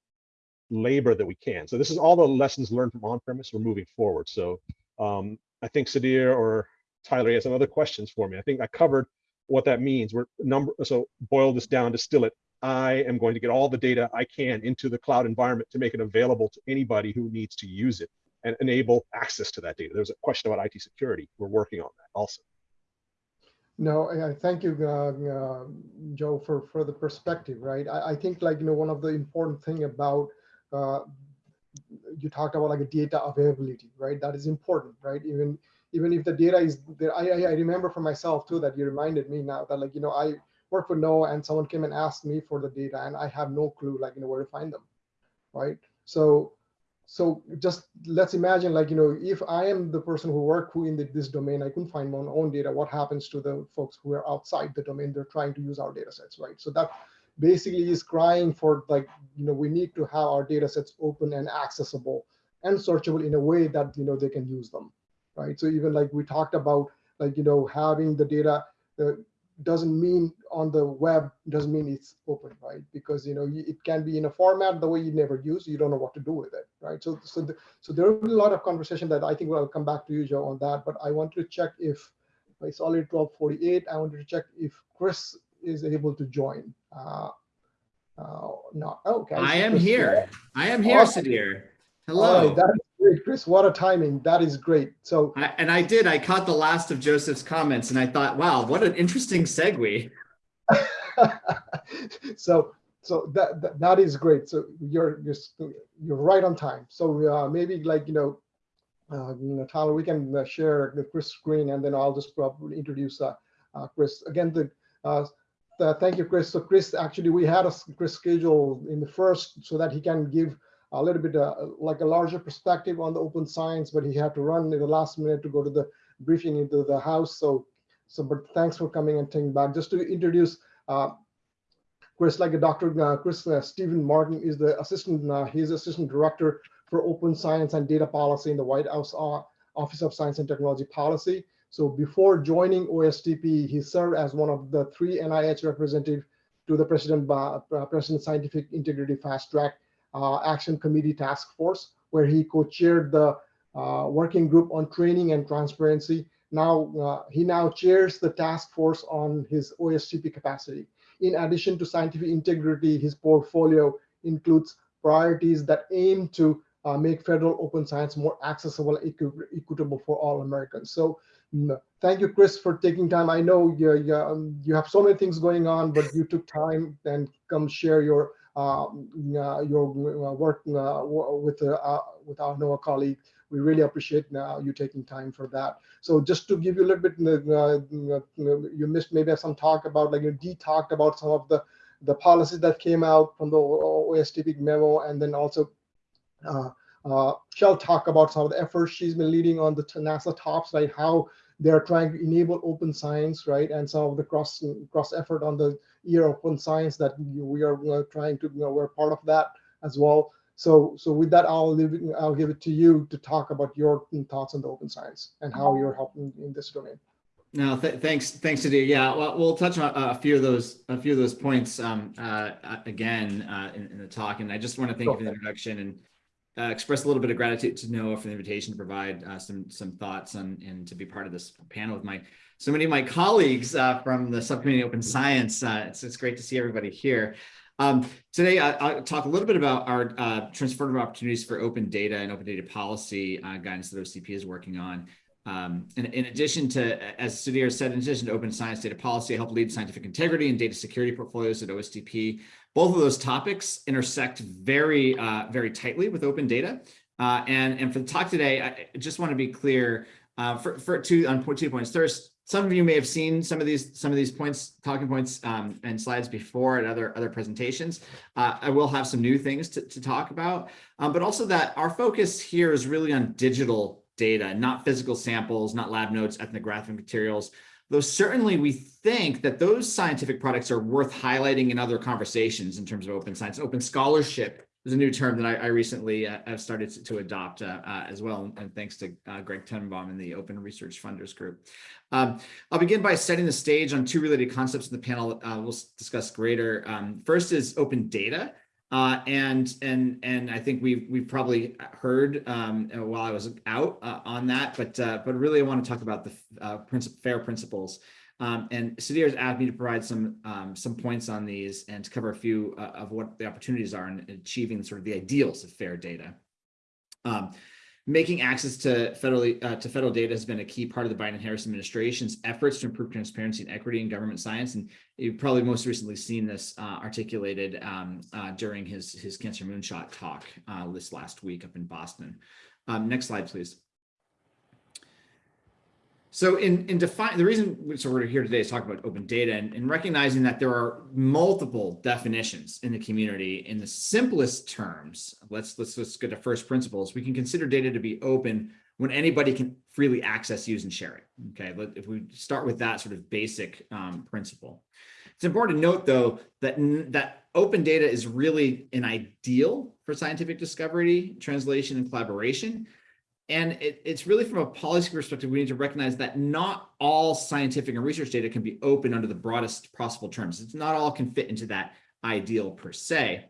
F: labor that we can. So this is all the lessons learned from on-premise. We're moving forward. So um, I think Sudhir or Tyler has some other questions for me. I think I covered what that means. We're number so boil this down, distill it. I am going to get all the data I can into the cloud environment to make it available to anybody who needs to use it and enable access to that data. There's a question about IT security. We're working on that also.
B: No, I thank you, uh, uh, Joe, for, for the perspective, right? I, I, think like, you know, one of the important thing about, uh, you talked about like a data availability, right? That is important, right? Even even if the data is there, I, I remember for myself too, that you reminded me now that like, you know, I work for NOAA and someone came and asked me for the data and I have no clue like, you know, where to find them, right? So so just let's imagine like, you know, if I am the person who work who in the, this domain, I couldn't find my own data, what happens to the folks who are outside the domain, they're trying to use our data sets, right? So that basically is crying for like, you know, we need to have our data sets open and accessible and searchable in a way that, you know, they can use them, right? So even like we talked about, like, you know, having the data, uh, doesn't mean on the web doesn't mean it's open, right? Because you know it can be in a format the way you never use, you don't know what to do with it, right? So so the, so there will be a lot of conversation that I think I'll come back to you, Joe, on that. But I want to check if it's already 12:48. I wanted to check if Chris is able to join. Uh, uh, no, okay.
G: I am here. I am here, awesome. Sudhir. Hello. Right,
B: that great, Chris. What a timing. That is great. So,
G: I, and I did. I caught the last of Joseph's comments, and I thought, wow, what an interesting segue.
B: so, so that, that, that is great. So you're you're you're right on time. So uh, maybe like you know, uh, Tyler, we can uh, share the Chris screen, and then I'll just probably introduce uh, uh, Chris again. The uh, thank you, Chris. So Chris, actually, we had a Chris schedule in the first so that he can give a little bit uh, like a larger perspective on the open science, but he had to run in the last minute to go to the briefing into the house. So, so but thanks for coming and taking back. Just to introduce uh, Chris, like a Dr. Uh, Chris uh, Stephen Marcum is the assistant, uh, he's assistant director for open science and data policy in the White House uh, Office of Science and Technology Policy. So before joining OSTP, he served as one of the three NIH representatives to the President, uh, President Scientific Integrity Fast Track Action Committee Task Force, where he co-chaired the uh, working group on training and transparency. Now, uh, he now chairs the task force on his OSTP capacity. In addition to scientific integrity, his portfolio includes priorities that aim to uh, make federal open science more accessible, equi equitable for all Americans. So mm, thank you, Chris, for taking time. I know you, you, um, you have so many things going on, but you took time and come share your uh, your uh, work uh, with uh, with our NOAA colleague. We really appreciate you taking time for that. So just to give you a little bit, you missed maybe some talk about like you Dee talked about some of the the policies that came out from the OSTP memo, and then also uh, uh, she'll talk about some of the efforts she's been leading on the NASA TOPS, right? How they're trying to enable open science, right? And some of the cross cross effort on the year of open science that we are trying to, you know, we're part of that as well. So, so with that, I'll leave it, I'll give it to you to talk about your thoughts on the open science and how you're helping in this domain.
G: No, th thanks, thanks, Adi. Yeah, well, we'll touch on a few of those, a few of those points um, uh, again uh, in, in, the talk. And I just want to thank you for the introduction and uh, express a little bit of gratitude to NOAA for the invitation to provide uh, some some thoughts on and to be part of this panel with my so many of my colleagues uh, from the subcommittee open science. Uh, it's, it's great to see everybody here. Um, today, I, will talk a little bit about our uh, transformative opportunities for open data and open data policy uh, guidance that OCP is working on. Um, in, in, addition to, as Sudhir said, in addition to open science data policy, I help lead scientific integrity and data security portfolios at OSTP. Both of those topics intersect very, uh, very tightly with open data. Uh, and, and for the talk today, I just want to be clear uh, for, for two, on two points. First, some of you may have seen some of these some of these points, talking points um, and slides before at other other presentations. Uh, I will have some new things to, to talk about, um, but also that our focus here is really on digital data, not physical samples, not lab notes, ethnographic materials, though certainly we think that those scientific products are worth highlighting in other conversations in terms of open science. Open scholarship is a new term that I, I recently uh, have started to, to adopt uh, uh, as well, and thanks to uh, Greg Tananbaum and the Open Research Funders Group. Um, I'll begin by setting the stage on two related concepts in the panel uh, we'll discuss greater. Um, first is open data. Uh, and and and I think we've we've probably heard um, while I was out uh, on that, but uh, but really I want to talk about the uh, princip fair principles. Um, and Sudhir has asked me to provide some um, some points on these and to cover a few uh, of what the opportunities are in achieving sort of the ideals of fair data. Um, Making access to federally uh, to federal data has been a key part of the Biden Harris administration's efforts to improve transparency and equity in government science. And you've probably most recently seen this uh, articulated um, uh, during his his Cancer Moonshot talk uh, this last week up in Boston. Um, next slide, please. So in, in define the reason so we're here today is talk about open data and, and, recognizing that there are multiple definitions in the community in the simplest terms. Let's let's let's get to first principles. We can consider data to be open when anybody can freely access, use, and share it. Okay, but if we start with that sort of basic um, principle. It's important to note though that that open data is really an ideal for scientific discovery, translation, and collaboration and it, it's really from a policy perspective, we need to recognize that not all scientific and research data can be open under the broadest possible terms. It's not all can fit into that ideal per se.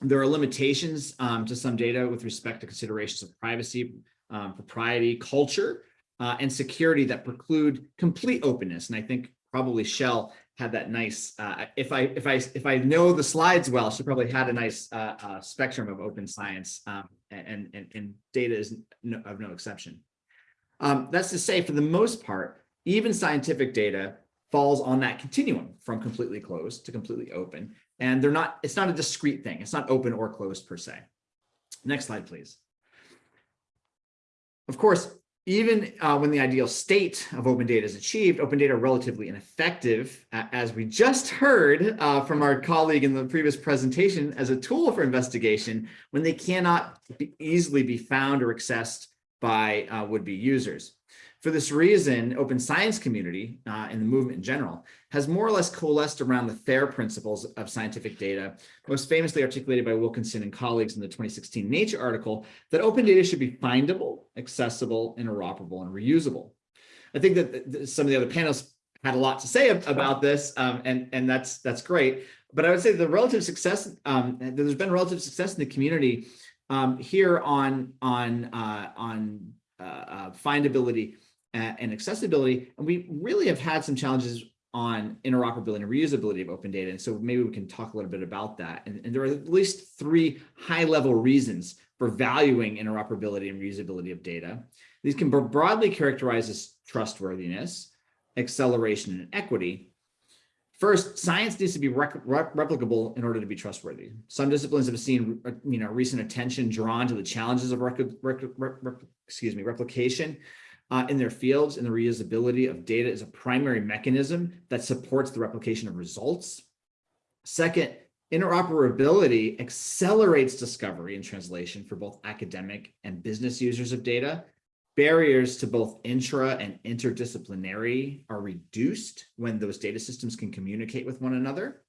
G: There are limitations um, to some data with respect to considerations of privacy, um, propriety, culture, uh, and security that preclude complete openness. And I think probably Chelle had that nice, uh, if I if I if I know the slides well, she probably had a nice uh, uh, spectrum of open science um, and, and, and data is no, of no exception. Um, that's to say, for the most part, even scientific data falls on that continuum from completely closed to completely open. And they're not, it's not a discrete thing. It's not open or closed per se. Next slide, please. Of course, even uh, when the ideal state of open data is achieved, open data are relatively ineffective, as we just heard uh, from our colleague in the previous presentation, as a tool for investigation when they cannot be easily be found or accessed by uh, would-be users. For this reason, open science community uh, and the movement in general has more or less coalesced around the FAIR principles of scientific data, most famously articulated by Wilkinson and colleagues in the 2016 Nature article that open data should be findable, accessible, interoperable, and reusable. I think that some of the other panelists had a lot to say about this, um, and, and that's, that's great. But I would say the relative success, um, there's been relative success in the community um, here on on uh, on uh, uh, findability and, and accessibility, and we really have had some challenges on interoperability and reusability of open data. And so maybe we can talk a little bit about that. And, and there are at least three high level reasons for valuing interoperability and reusability of data. These can broadly characterized as trustworthiness, acceleration, and equity. First, science needs to be replicable in order to be trustworthy. Some disciplines have seen, uh, you know, recent attention drawn to the challenges of excuse me, replication uh, in their fields and the reusability of data is a primary mechanism that supports the replication of results. Second, interoperability accelerates discovery and translation for both academic and business users of data. Barriers to both intra and interdisciplinary are reduced when those data systems can communicate with one another.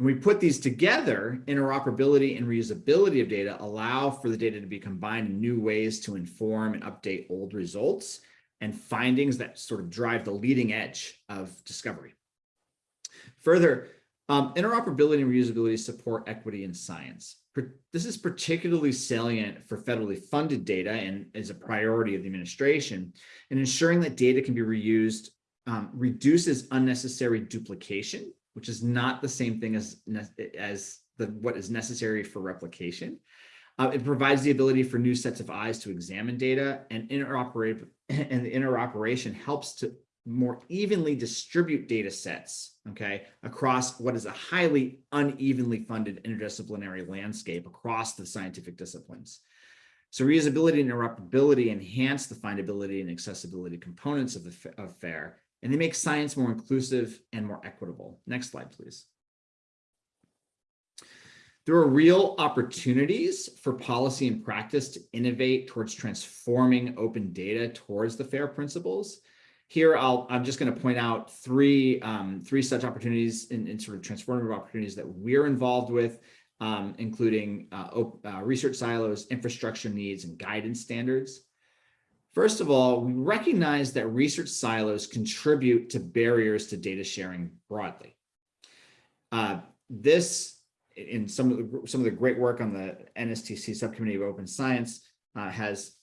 G: When we put these together, interoperability and reusability of data allow for the data to be combined in new ways to inform and update old results and findings that sort of drive the leading edge of discovery. Further, um, interoperability and reusability support equity in science. This is particularly salient for federally funded data and is a priority of the administration. And ensuring that data can be reused um, reduces unnecessary duplication which is not the same thing as, as the, what is necessary for replication. Uh, it provides the ability for new sets of eyes to examine data and interoperate and the interoperation helps to more evenly distribute data sets, okay, across what is a highly unevenly funded interdisciplinary landscape across the scientific disciplines. So reusability and interoperability enhance the findability and accessibility components of the of FAIR and they make science more inclusive and more equitable. Next slide, please. There are real opportunities for policy and practice to innovate towards transforming open data towards the FAIR principles. Here, I'll, I'm just going to point out three, um, three such opportunities and sort of transformative opportunities that we're involved with, um, including uh, uh, research silos, infrastructure needs, and guidance standards. First of all, we recognize that research silos contribute to barriers to data sharing broadly. Uh, this, in some of the some of the great work on the NSTC subcommittee of open science, uh, has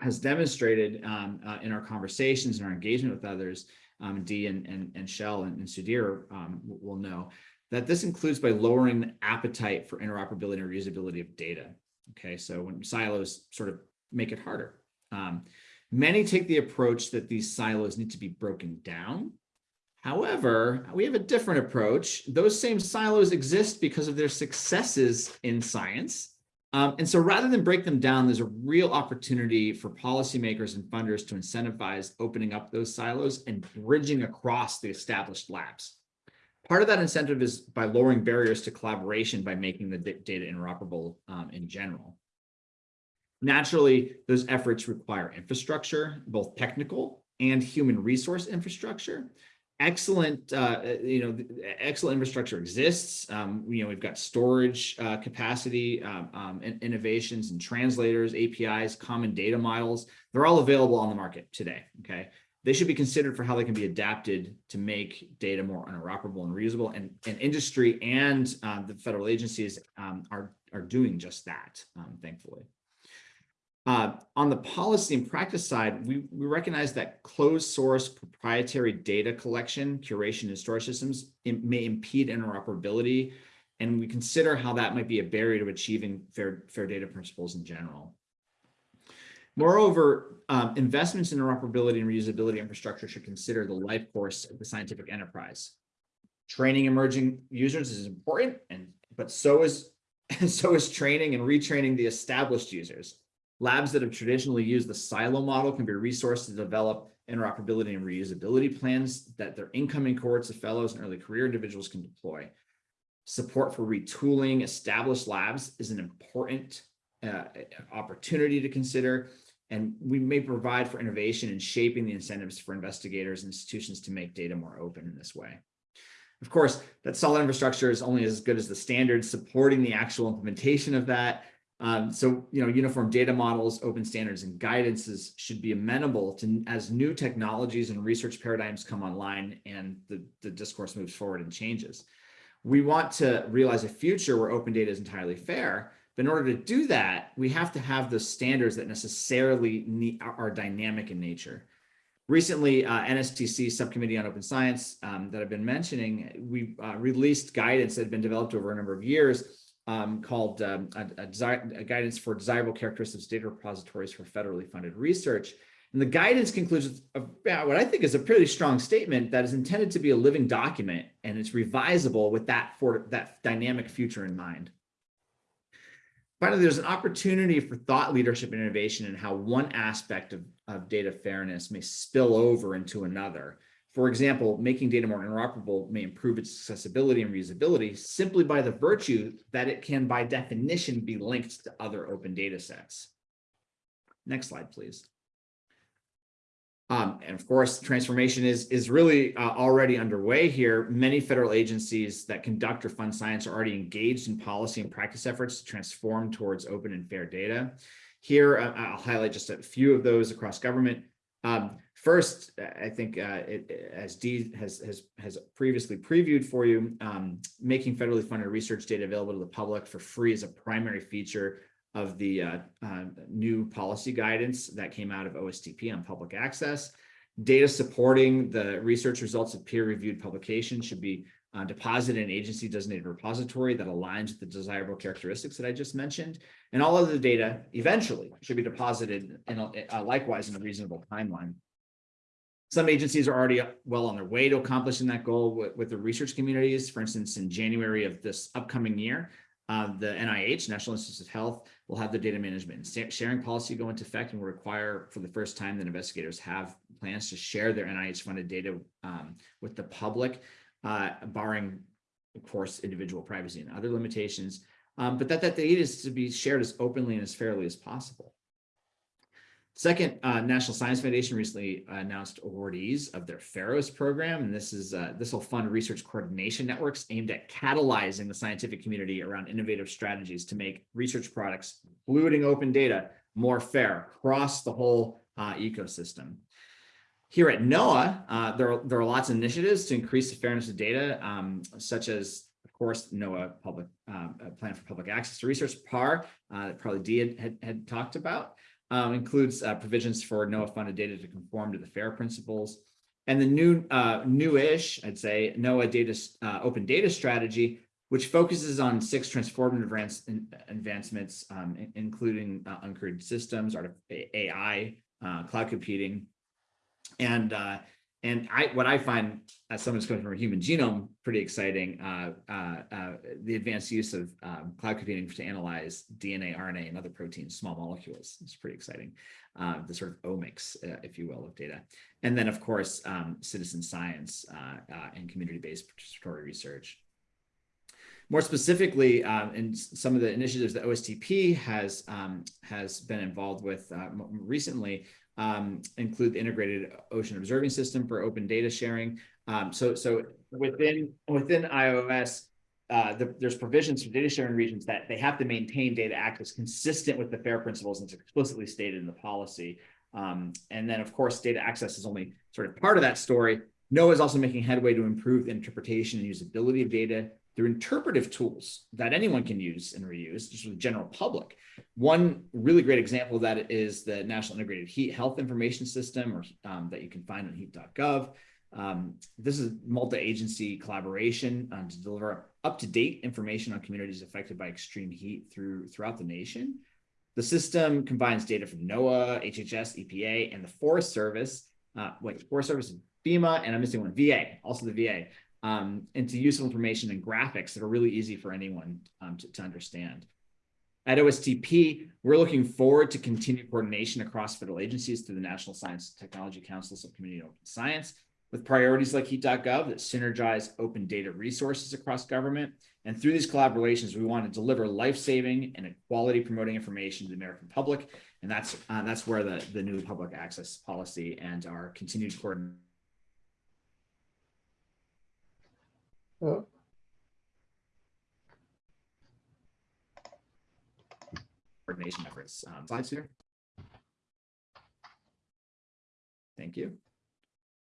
G: has demonstrated um, uh, in our conversations and our engagement with others, um, Dee and, and, and Shell and, and Sudhir um, will know, that this includes by lowering the appetite for interoperability and reusability of data. Okay, so when silos sort of make it harder um, many take the approach that these silos need to be broken down. However, we have a different approach. Those same silos exist because of their successes in science. Um, and so rather than break them down, there's a real opportunity for policymakers and funders to incentivize opening up those silos and bridging across the established labs. Part of that incentive is by lowering barriers to collaboration by making the data interoperable um, in general. Naturally, those efforts require infrastructure, both technical and human resource infrastructure. Excellent, uh, you know, excellent infrastructure exists. Um, you know, we've got storage uh, capacity, um, um, and innovations and translators, APIs, common data models. They're all available on the market today. Okay, they should be considered for how they can be adapted to make data more interoperable and reusable. And, and industry and uh, the federal agencies um, are are doing just that, um, thankfully. Uh, on the policy and practice side, we, we recognize that closed source proprietary data collection, curation, and storage systems may impede interoperability, and we consider how that might be a barrier to achieving fair, fair data principles in general. Moreover, um, investments in interoperability and reusability infrastructure should consider the life course of the scientific enterprise. Training emerging users is important, and but so is so is training and retraining the established users. Labs that have traditionally used the silo model can be resourced to develop interoperability and reusability plans that their incoming cohorts of fellows and early career individuals can deploy. Support for retooling established labs is an important uh, opportunity to consider, and we may provide for innovation in shaping the incentives for investigators and institutions to make data more open in this way. Of course, that solid infrastructure is only as good as the standards supporting the actual implementation of that, um, so, you know, uniform data models, open standards and guidances should be amenable to as new technologies and research paradigms come online and the, the discourse moves forward and changes. We want to realize a future where open data is entirely fair, But in order to do that, we have to have the standards that necessarily need, are, dynamic in nature. Recently, uh, NSTC Subcommittee on Open Science um, that I've been mentioning, we uh, released guidance that had been developed over a number of years um, called um, a, a, a guidance for desirable characteristics data repositories for federally funded research. And the guidance concludes about what I think is a pretty strong statement that is intended to be a living document and it's revisable with that for that dynamic future in mind. Finally, there's an opportunity for thought leadership and innovation in how one aspect of, of data fairness may spill over into another. For example, making data more interoperable may improve its accessibility and reusability simply by the virtue that it can, by definition, be linked to other open data sets. Next slide, please. Um, and of course, transformation is, is really uh, already underway here. Many federal agencies that conduct or fund science are already engaged in policy and practice efforts to transform towards open and fair data. Here, uh, I'll highlight just a few of those across government. Um, first, I think uh, it, as Dee has, has, has previously previewed for you, um, making federally funded research data available to the public for free is a primary feature of the uh, uh, new policy guidance that came out of OSTP on public access. Data supporting the research results of peer-reviewed publications should be uh, deposited in agency designated repository that aligns with the desirable characteristics that I just mentioned. And all of the data eventually should be deposited in a, likewise in a reasonable timeline. Some agencies are already well on their way to accomplishing that goal with, with the research communities. For instance, in January of this upcoming year, uh, the NIH, National Institutes of Health, will have the data management and sharing policy go into effect and will require for the first time that investigators have plans to share their NIH funded data um, with the public, uh, barring, of course, individual privacy and other limitations, um, but that that data is to be shared as openly and as fairly as possible. Second, uh, National Science Foundation recently announced awardees of their FAIROS program, and this is uh, this will fund research coordination networks aimed at catalyzing the scientific community around innovative strategies to make research products, including open data, more fair across the whole uh, ecosystem. Here at NOAA, uh, there, are, there are lots of initiatives to increase the fairness of data, um, such as, of course, NOAA Public um, Plan for Public Access to Research, PAR, uh, that probably Dee had, had, had talked about um, includes uh, provisions for NOAA funded data to conform to the FAIR principles. And the new, uh, newish, I'd say, NOAA data, uh, open data strategy, which focuses on six transformative advance, advancements, um, including uh, uncrewed systems, AI, uh, cloud computing, and uh, and I, what I find as someone who's coming from a human genome, pretty exciting, uh, uh, uh, the advanced use of um, cloud computing to analyze DNA, RNA, and other proteins, small molecules. It's pretty exciting. Uh, the sort of omics, uh, if you will, of data. And then, of course, um, citizen science uh, and community-based participatory research. More specifically, um, in some of the initiatives that OSTP has um, has been involved with recently, um, include the integrated ocean observing system for open data sharing. Um, so, so within within IOOS, uh, the, there's provisions for data sharing regions that they have to maintain data access consistent with the FAIR principles and it's explicitly stated in the policy. Um, and then, of course, data access is only sort of part of that story. NOAA is also making headway to improve the interpretation and usability of data through interpretive tools that anyone can use and reuse, just for the general public. One really great example of that is the National Integrated Heat Health Information System, or um, that you can find on heat.gov. Um, this is multi-agency collaboration um, to deliver up-to-date information on communities affected by extreme heat through throughout the nation. The system combines data from NOAA, HHS, EPA, and the Forest Service. Uh, wait, Forest Service, FEMA, and I'm missing one, VA, also the VA, um, into useful information and graphics that are really easy for anyone um, to, to understand. At OSTP, we're looking forward to continued coordination across federal agencies through the National Science and Technology Council Subcommittee on Open Science, with priorities like heat.gov that synergize open data resources across government. And through these collaborations, we want to deliver life-saving and equality promoting information to the American public. And that's uh, that's where the, the new public access policy and our continued coordination Coordination efforts. Um, slides here. Thank you.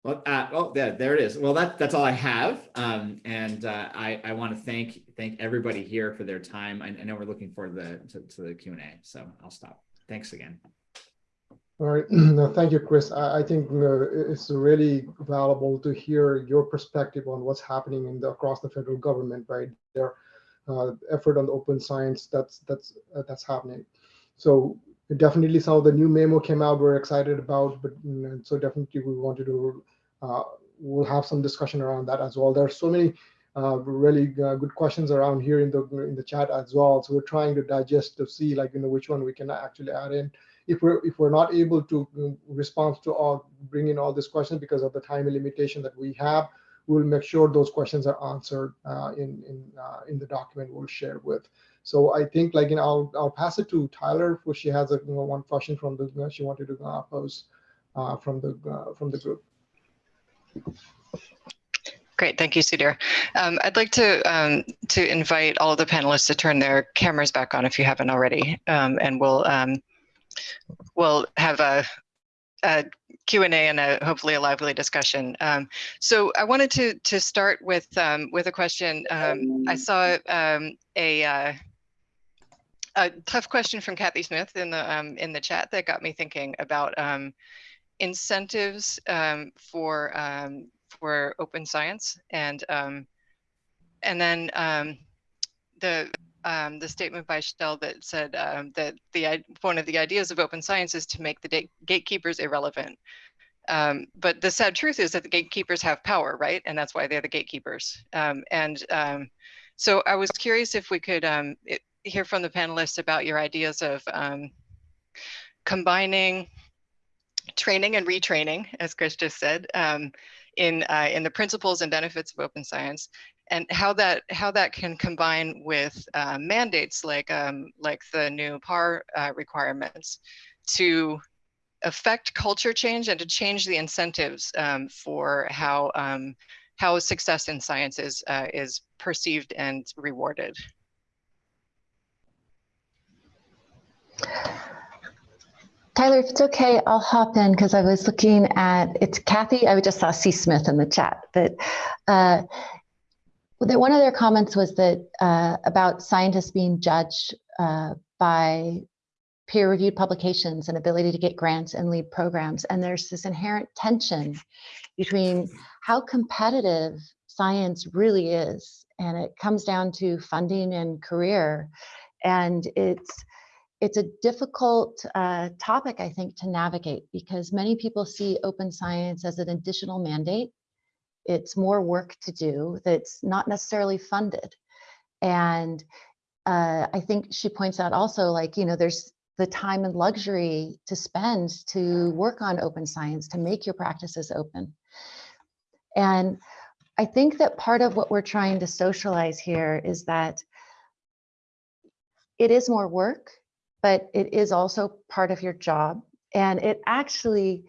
G: Well, uh, oh, there, there it is. Well, that, that's all I have. Um, and uh, I, I want to thank, thank everybody here for their time. I, I know we're looking forward to the, to, to the Q and A, so I'll stop. Thanks again.
B: All right, no, thank you, Chris. I, I think it's really valuable to hear your perspective on what's happening in the across the federal government, right? Their uh, effort on the open science that's that's uh, that's happening. So definitely, some of the new memo came out. We're excited about, but so definitely we wanted to. Uh, we'll have some discussion around that as well. There are so many uh, really uh, good questions around here in the in the chat as well. So we're trying to digest to see like you know which one we can actually add in if we're if we're not able to mm, respond to all bring in all these questions because of the time limitation that we have we'll make sure those questions are answered uh, in in uh, in the document we'll share with. So i think like you know i'll, I'll pass it to tyler for she has a you know, one question from the she wanted to uh, pose uh, from the uh, from the group.
C: Great, thank you, Sudhir. Um, I'd like to um, to invite all of the panelists to turn their cameras back on if you haven't already, um, and we'll um, we'll have a, a Q&A and a, hopefully a lively discussion. Um, so I wanted to to start with um, with a question. Um, I saw um, a uh, a tough question from Kathy Smith in the um, in the chat that got me thinking about um, incentives for for open science and and then the um, the statement by Chelle that said um, that the one of the ideas of open science is to make the gatekeepers irrelevant. Um, but the sad truth is that the gatekeepers have power, right? And that's why they're the gatekeepers. Um, and um, so I was curious if we could um, it, hear from the panelists about your ideas of combining training and retraining, as Chris just said, in uh, in the principles and benefits of open science, and how that how that can combine with uh, mandates like um, like the new PAR uh, requirements to affect culture change and to change the incentives um, for how um, how success in science is uh, is perceived and rewarded.
D: Tyler, if it's okay, I'll hop in because I was looking at it's Kathy. I just saw C. Smith in the chat, but uh, one of their comments was that uh, about scientists being judged uh, by peer-reviewed publications and ability to get grants and lead programs. And there's this inherent tension between how competitive science really is. And it comes down to funding and career. And it's it's a difficult uh, topic, I think, to navigate because many people see open science as an additional mandate it's more work to do that's not necessarily funded. And uh, I think she points out also like, you know, there's the time and luxury to spend to work on open science, to make your practices open. And I think that part of what we're trying to socialize here is that it is more work, but it is also part of your job. And it actually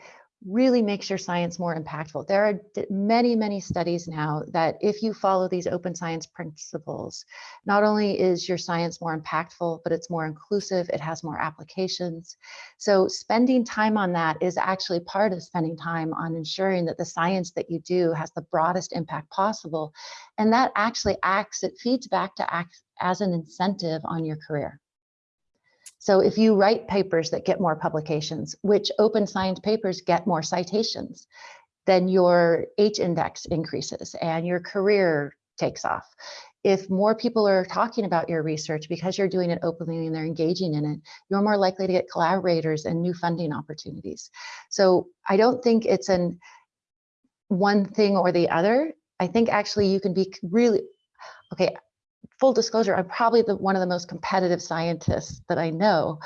D: really makes your science more impactful. There are many, many studies now that if you follow these open science principles, not only is your science more impactful, but it's more inclusive, it has more applications. So spending time on that is actually part of spending time on ensuring that the science that you do has the broadest impact possible. And that actually acts, it feeds back to act as an incentive on your career. So if you write papers that get more publications, which open science papers get more citations, then your H index increases and your career takes off. If more people are talking about your research because you're doing it openly and they're engaging in it, you're more likely to get collaborators and new funding opportunities. So I don't think it's an one thing or the other. I think actually you can be really, okay, full disclosure, I'm probably the, one of the most competitive scientists that I know.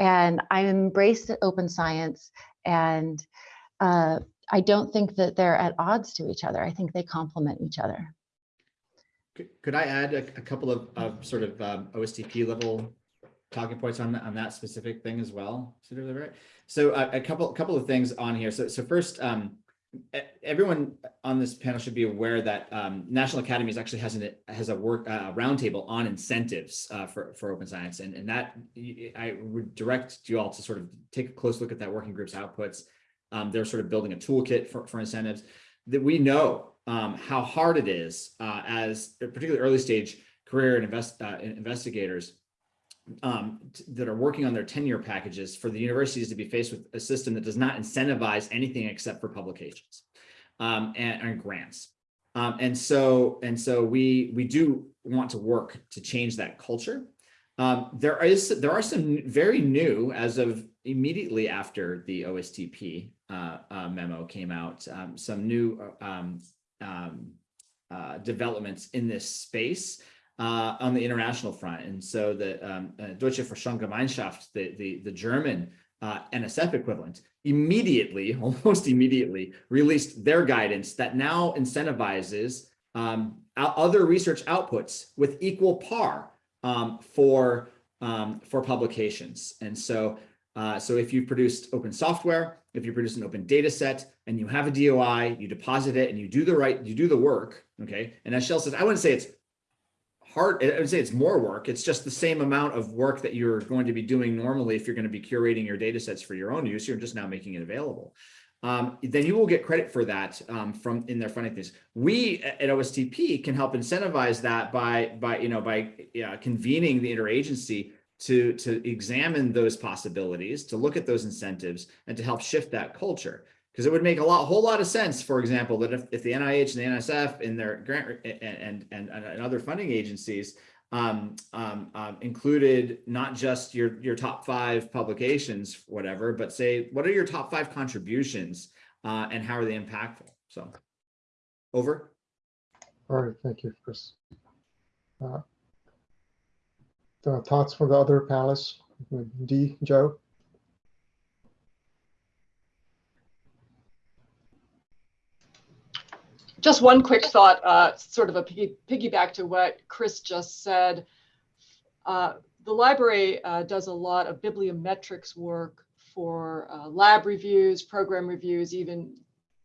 D: And I embrace open science and uh, I don't think that they're at odds to each other. I think they complement each other.
G: Could I add a, a couple of, of, sort of um, OSTP level talking points on, on that specific thing as well? So uh, a couple couple of things on here. So so first, um, everyone on this panel should be aware that um, National Academies actually has an has a work uh, roundtable on incentives uh, for for open science, and and that I would direct you all to sort of take a close look at that working group's outputs. Um, they're sort of building a toolkit for, for incentives that we know um, how hard it is uh, as particularly early stage career and invest, uh, investigators um, that are working on their tenure packages for the universities to be faced with a system that does not incentivize anything except for publications um, and, and grants. Um, and so and so we we do want to work to change that culture. Um, there is there are some very new as of immediately after the OSTP uh, uh, memo came out, um, some new uh, um, uh, developments in this space uh, on the international front. And so the um, uh, Deutsche Forschungsgemeinschaft, the, the, the German uh, NSF equivalent, immediately, almost immediately, released their guidance that now incentivizes um, other research outputs with equal par um, for, um, for publications. And so, uh, so if you've produced open software, if you produce an open data set and you have a DOI, you deposit it and you do the right, you do the work, okay? And as Chelle says, I wouldn't say it's hard, I would say it's more work. It's just the same amount of work that you're going to be doing normally if you're going to be curating your data sets for your own use. You're just now making it available. Um, then you will get credit for that um, from in their funding things. We at OSTP can help incentivize that by by you know by uh, convening the interagency to to examine those possibilities, to look at those incentives, and to help shift that culture because it would make a lot, whole lot of sense, for example, that if, if the NIH and the NSF and their grant and, and, and, other funding agencies um, um, um, included not just your, your top five publications, whatever, but say, what are your top five contributions uh, and how are they impactful? So over.
B: All right, thank you, Chris. Uh, thoughts from the other panelists, Dee, Joe?
E: Just one quick thought, uh, sort of a piggy, piggyback to what Chris just said. Uh, the library uh, does a lot of bibliometrics work for uh, lab reviews, program reviews, even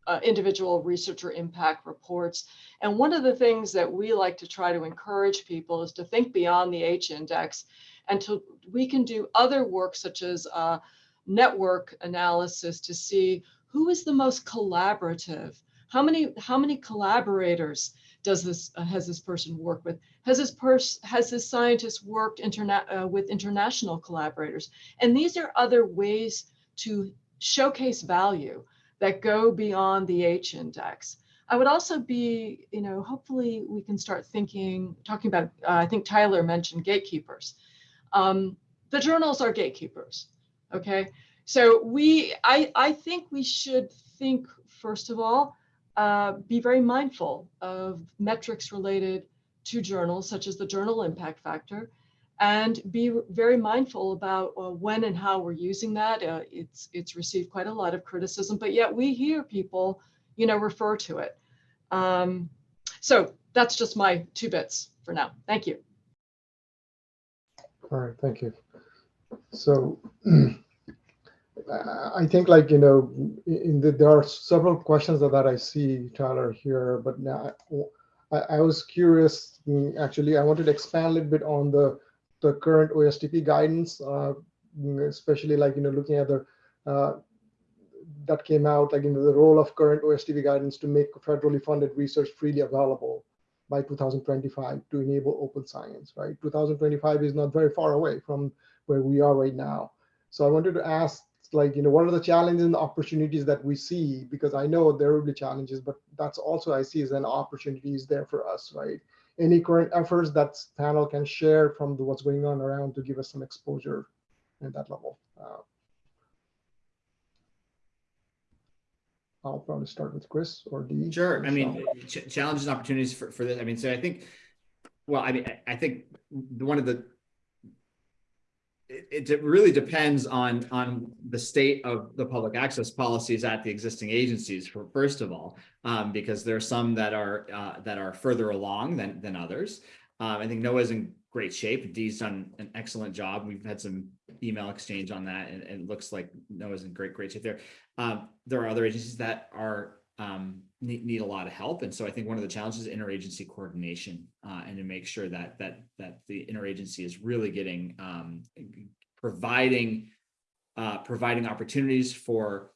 E: uh, individual researcher impact reports. And one of the things that we like to try to encourage people is to think beyond the H index and to we can do other work such as uh, network analysis to see who is the most collaborative how many how many collaborators does this uh, has this person worked with? Has this person has this scientist worked interna- uh, with international collaborators? And these are other ways to showcase value that go beyond the h index. I would also be you know hopefully we can start thinking talking about uh, i think tyler mentioned gatekeepers. Um, the journals are gatekeepers okay? So we i i think we should think first of all uh, be very mindful of metrics related to journals, such as the journal impact factor, and be very mindful about uh, when and how we're using that. Uh, it's it's received quite a lot of criticism, but yet we hear people, you know, refer to it. Um, so that's just my two bits for now. Thank you.
B: All right, thank you. So I think like, you know, in the, there are several questions that, that I see, Tyler, here, but now I, I was curious, mm, actually, I wanted to expand a little bit on the, the current OSTP guidance, uh, especially like, you know, looking at the, uh, that came out, like, you know, the role of current OSTP guidance to make federally funded research freely available by 2025 to enable open science, right? 2025 is not very far away from where we are right now. So I wanted to ask like you know what are the challenges and the opportunities that we see because i know there will be challenges but that's also i see as an opportunity is there for us right any current efforts that panel can share from the, what's going on around to give us some exposure at that level uh, i'll probably start with chris or d
G: Sure. I mean, ch- challenges and opportunities for, for this. I mean, so I think, well, I mean, I- I think one of the it, it really depends on on the state of the public access policies at the existing agencies for first of all um, because there are some that are uh, that are further along than than others. Um, i think noaa's in great shape. Dee's done an excellent job. We've had some email exchange on that and, and it looks like noaa's in great great shape there. Um, there are other agencies that are um, need, need a lot of help. And so I think one of the challenges is interagency coordination uh, and to make sure that that that the interagency is really getting um, providing uh, providing opportunities for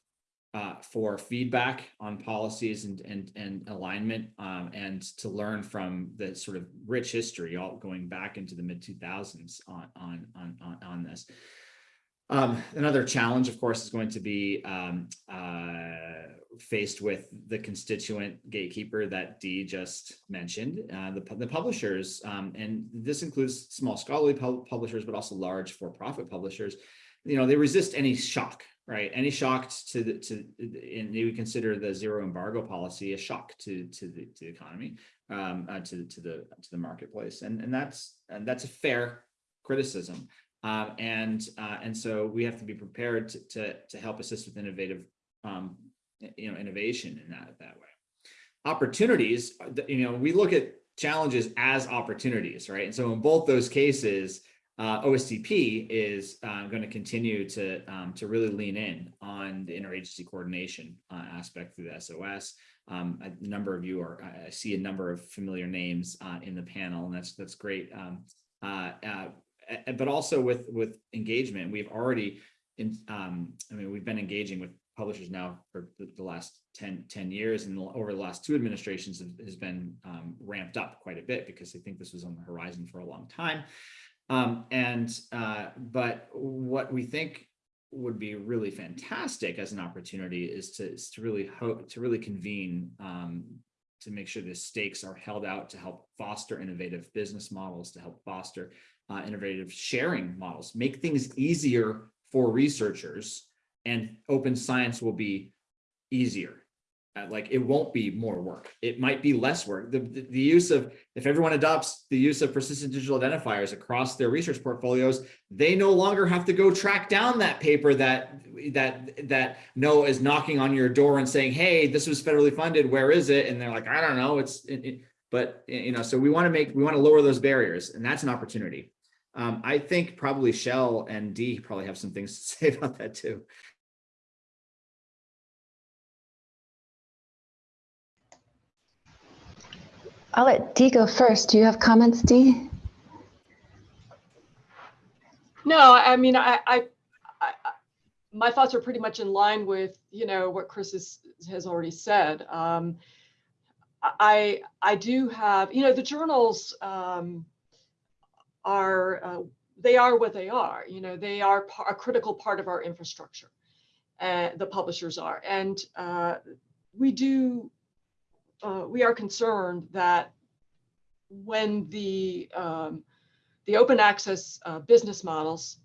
G: uh, for feedback on policies and and and alignment, um, and to learn from the sort of rich history, all going back into the mid two thousands on on on on on this. Um, another challenge, of course, is going to be um, uh, faced with the constituent gatekeeper that Dee just mentioned, uh, the, the publishers, um, and this includes small scholarly pub publishers, but also large for-profit publishers. You know, they resist any shock, right? Any shock to the to, and they would consider the zero embargo policy a shock to to the, to the economy, um, uh, to to the to the marketplace, and and that's and that's a fair criticism. Um, and uh, and so we have to be prepared to, to, to help assist with innovative, um, you know, innovation in that that way. Opportunities, you know, we look at challenges as opportunities, right? And so in both those cases, uh, OSTP is uh, going to continue to um, to really lean in on the interagency coordination uh, aspect through the SOS. Um, a number of you are, I see a number of familiar names uh, in the panel, and that's that's great. Um, uh, uh, but also with with engagement, we've already in um, I mean, we've been engaging with publishers now for the, last 10, 10 years and over the last two administrations has been um, ramped up quite a bit because they think this was on the horizon for a long time. Um, and uh, but what we think would be really fantastic as an opportunity is to, is to really hope to really convene um, to make sure the stakes are held out to help foster innovative business models, to help foster uh, innovative sharing models, make things easier for researchers and open science will be easier. Uh, like it won't be more work. It might be less work. The, the, the, use of, if everyone adopts the use of persistent digital identifiers across their research portfolios, they no longer have to go track down that paper that, that, that NOAA is knocking on your door and saying, hey, this was federally funded, where is it? And they're like, I don't know, it's, it, it, but you know, so we wanna make, we wanna lower those barriers and that's an opportunity. Um, I think probably Chelle and Dee probably have some things to say about that too.
D: I'll let Dee go first. Do you have comments, Dee?
E: No, I mean, I, I, I, my thoughts are pretty much in line with, you know, what Chris has, has already said. Um, I, I do have, you know, the journals, um, are uh, they are what they are. You know, they are a critical part of our infrastructure. Uh, the publishers are, and uh, we do. Uh, we are concerned that when the um, the open access uh, business models,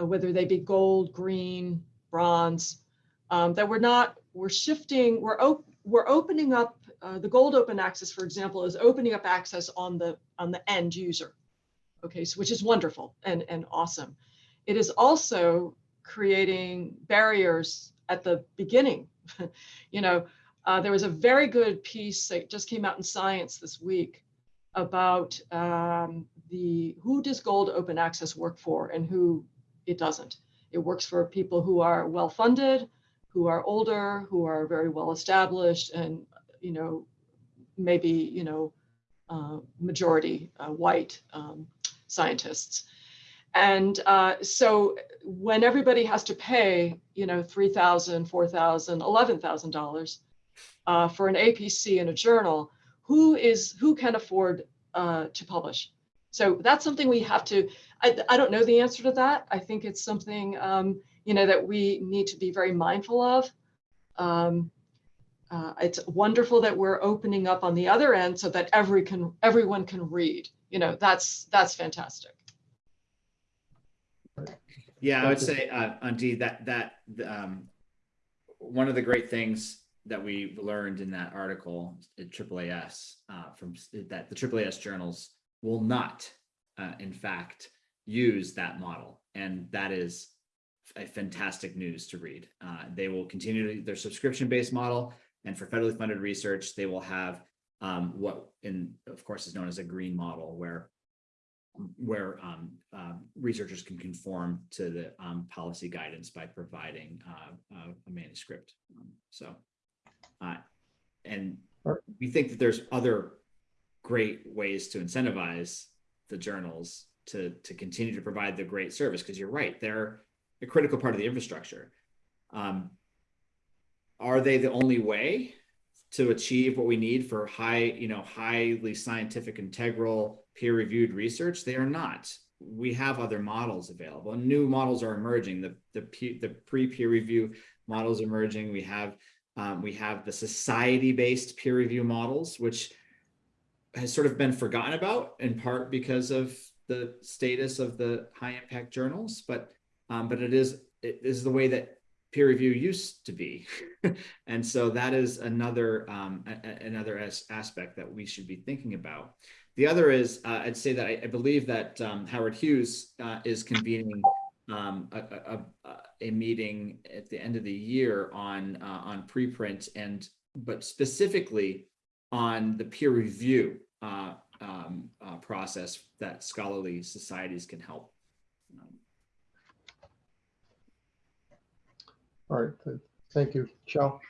E: uh, whether they be gold, green, bronze, um, that we're not we're shifting. We're op we're opening up the gold open access, for example, is opening up access on the on the end user okay, so which is wonderful and, and awesome. It is also creating barriers at the beginning. you know, uh, there was a very good piece that just came out in Science this week about um, the who does gold open access work for and who it doesn't. It works for people who are well funded, who are older, who are very well established, and you know, maybe you know, uh, majority uh, white um, scientists. And uh, so when everybody has to pay, you know, $3,000, $4,000, $11,000 uh, for an APC in a journal, who is who can afford uh, to publish? So that's something we have to, I, I don't know the answer to that. I think it's something, um, you know, that we need to be very mindful of. Um, uh, it's wonderful that we're opening up on the other end so that every can everyone can read you know, that's that's fantastic.
G: Yeah, I would say, uh, Auntie, that that um, one of the great things that we learned in that article at AAAS uh, from that the AAAS journals will not, uh, in fact, use that model, and that is a fantastic news to read. Uh, they will continue to, their subscription-based model, and for federally funded research, they will have um, what in of course is known as a green model where where um, uh, researchers can conform to the um, policy guidance by providing uh, uh, a manuscript. Um, so, uh, and we think that there's other great ways to incentivize the journals to, to continue to provide the great service, because you're right, they're a critical part of the infrastructure. Um, are they the only way to achieve what we need for high, you know, highly scientific, integral, peer-reviewed research? They are not. We have other models available. New models are emerging. The the, the pre-peer review models emerging. We have um, we have the society-based peer review models, which has sort of been forgotten about in part because of the status of the high impact journals, but um, but it is it is the way that peer review used to be, and so that is another um, another as- aspect that we should be thinking about. The other is uh, I'd say that I, I believe that um, Howard Hughes uh, is convening um, a, a, a, a meeting at the end of the year on uh, on preprint and but specifically on the peer review uh, um, uh, process that scholarly societies can help. Um,
B: All right, thank you. Shao?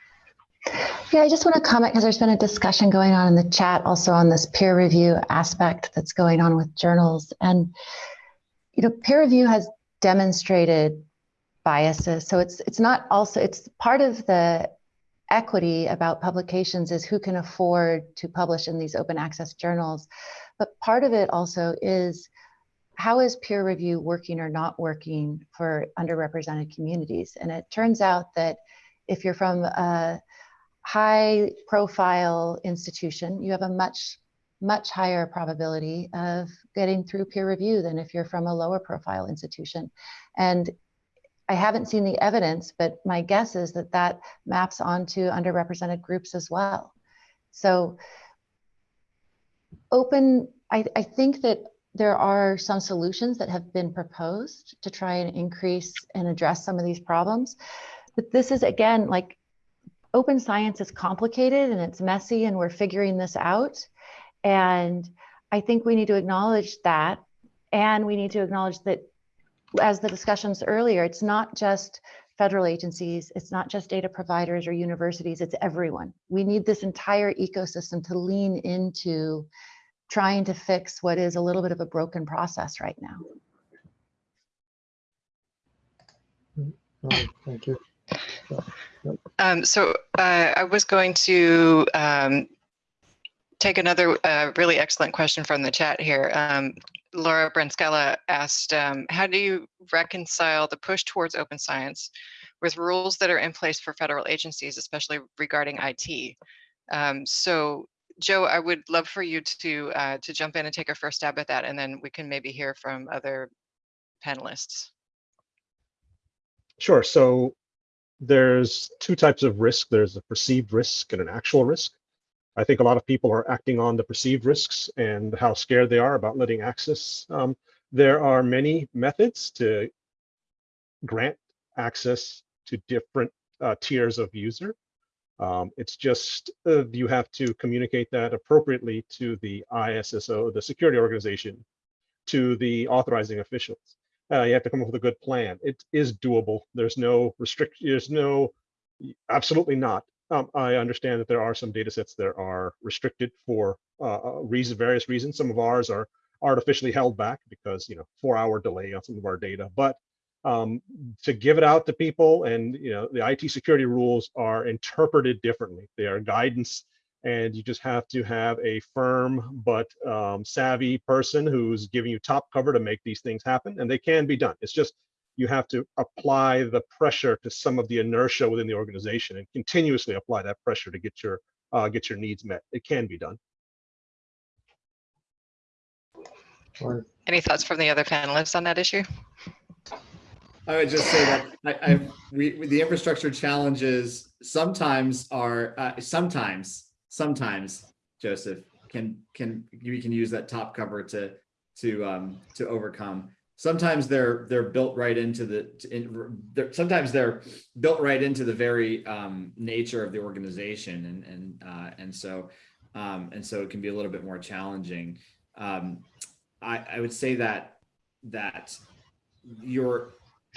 D: Yeah, I just want to comment because there's been a discussion going on in the chat also on this peer review aspect that's going on with journals. And, you know, peer review has demonstrated biases. So it's it's not also it's part of the equity about publications is who can afford to publish in these open access journals. But part of it also is how is peer review working or not working for underrepresented communities? And it turns out that if you're from a high profile institution, you have a much, much higher probability of getting through peer review than if you're from a lower profile institution. And I haven't seen the evidence, but my guess is that that maps onto underrepresented groups as well. So open, I, I think that there are some solutions that have been proposed to try and increase and address some of these problems. But this is again, like open science is complicated and it's messy and we're figuring this out. And I think we need to acknowledge that. And we need to acknowledge that as the discussions earlier, it's not just federal agencies, it's not just data providers or universities, it's everyone. We need this entire ecosystem to lean into trying to fix what is a little bit of a broken process right now.
B: All right, thank you.
C: Um, so uh, I was going to um, take another uh, really excellent question from the chat here. Um, Laura Branskella asked, um, how do you reconcile the push towards open science with rules that are in place for federal agencies, especially regarding IT? Um, so Joe, I would love for you to uh, to jump in and take a first stab at that, and then we can maybe hear from other panelists.
F: Sure. So there's two types of risk. There's a perceived risk and an actual risk. I think a lot of people are acting on the perceived risks and how scared they are about letting access. Um, there are many methods to grant access to different uh, tiers of user. Um, it's just uh, you have to communicate that appropriately to the ISSO, the security organization, to the authorizing officials. Uh, you have to come up with a good plan. It is doable. There's no restriction. There's no, absolutely not. Um, I understand that there are some data sets that are restricted for uh, reason, various reasons. Some of ours are artificially held back because, you know, four hour delay on some of our data. But um, to give it out to people and, you know, the IT security rules are interpreted differently. They are guidance and you just have to have a firm but um, savvy person who's giving you top cover to make these things happen and they can be done it's just you have to apply the pressure to some of the inertia within the organization and continuously apply that pressure to get your uh, get your needs met it can be done
C: Any thoughts from the other panelists on that issue?
G: I would just say that I, I we, the infrastructure challenges sometimes are uh, sometimes sometimes Joseph can can we can use that top cover to to um to overcome. Sometimes they're they're built right into the in, they're, sometimes they're built right into the very um, nature of the organization and and uh, and so um, and so it can be a little bit more challenging. Um, I I would say that that your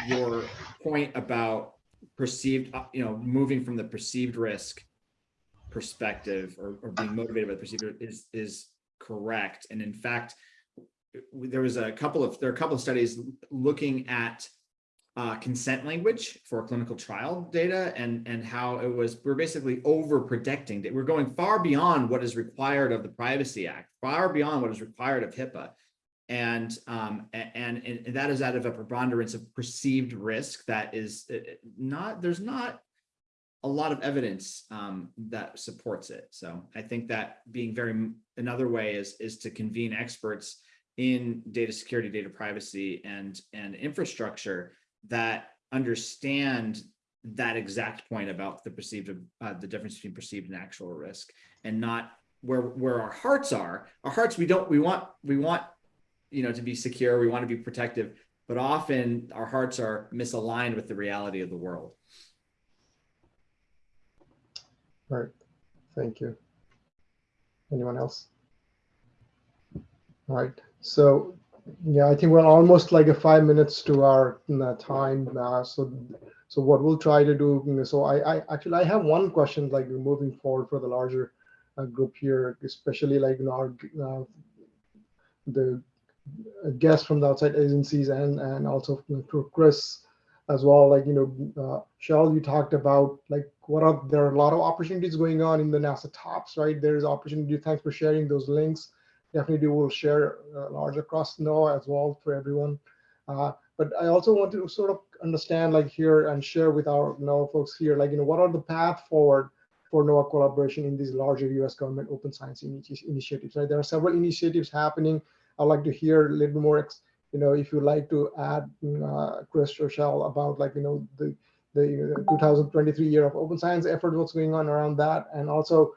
G: your point about perceived uh, you know moving from the perceived risk perspective or, or being motivated by the perceived is is correct and in fact there was a couple of there are a couple of studies looking at uh, consent language for clinical trial data and, and how it was, we're basically over protecting. That we're going far beyond what is required of the Privacy Act, far beyond what is required of HIPAA. And, um, and, and that is out of a preponderance of perceived risk that is uh, not, there's not a lot of evidence um, that supports it. So I think that being very, another way is, is to convene experts in data security, data privacy, and, and infrastructure that understand that exact point about the perceived uh, the difference between perceived and actual risk and not where where our hearts are our hearts we don't we want we want you know to be secure we want to be protective but often our hearts are misaligned with the reality of the world
B: Right. Thank you. Anyone else? Right. So yeah, I think we're almost like a five minutes to our uh, time. Uh, so, so what we'll try to do. So I, I actually I have one question like moving forward for the larger uh, group here, especially like know, our uh, the guests from the outside agencies and and also to Chris as well. Like you know, uh, you talked about like what are there are a lot of opportunities going on in the NASA TOPS, right? There's opportunity. Thanks for sharing those links definitely will share uh, large across NOAA as well for everyone. Uh, but I also want to sort of understand like here and share with our NOAA folks here, like, you know, what are the path forward for NOAA collaboration in these larger US government open science initiatives, right? There are several initiatives happening. I'd like to hear a little bit more, you know, if you'd like to add, uh, Chris or Chelle about like, you know, the, the 2023 year of open science effort, what's going on around that, and also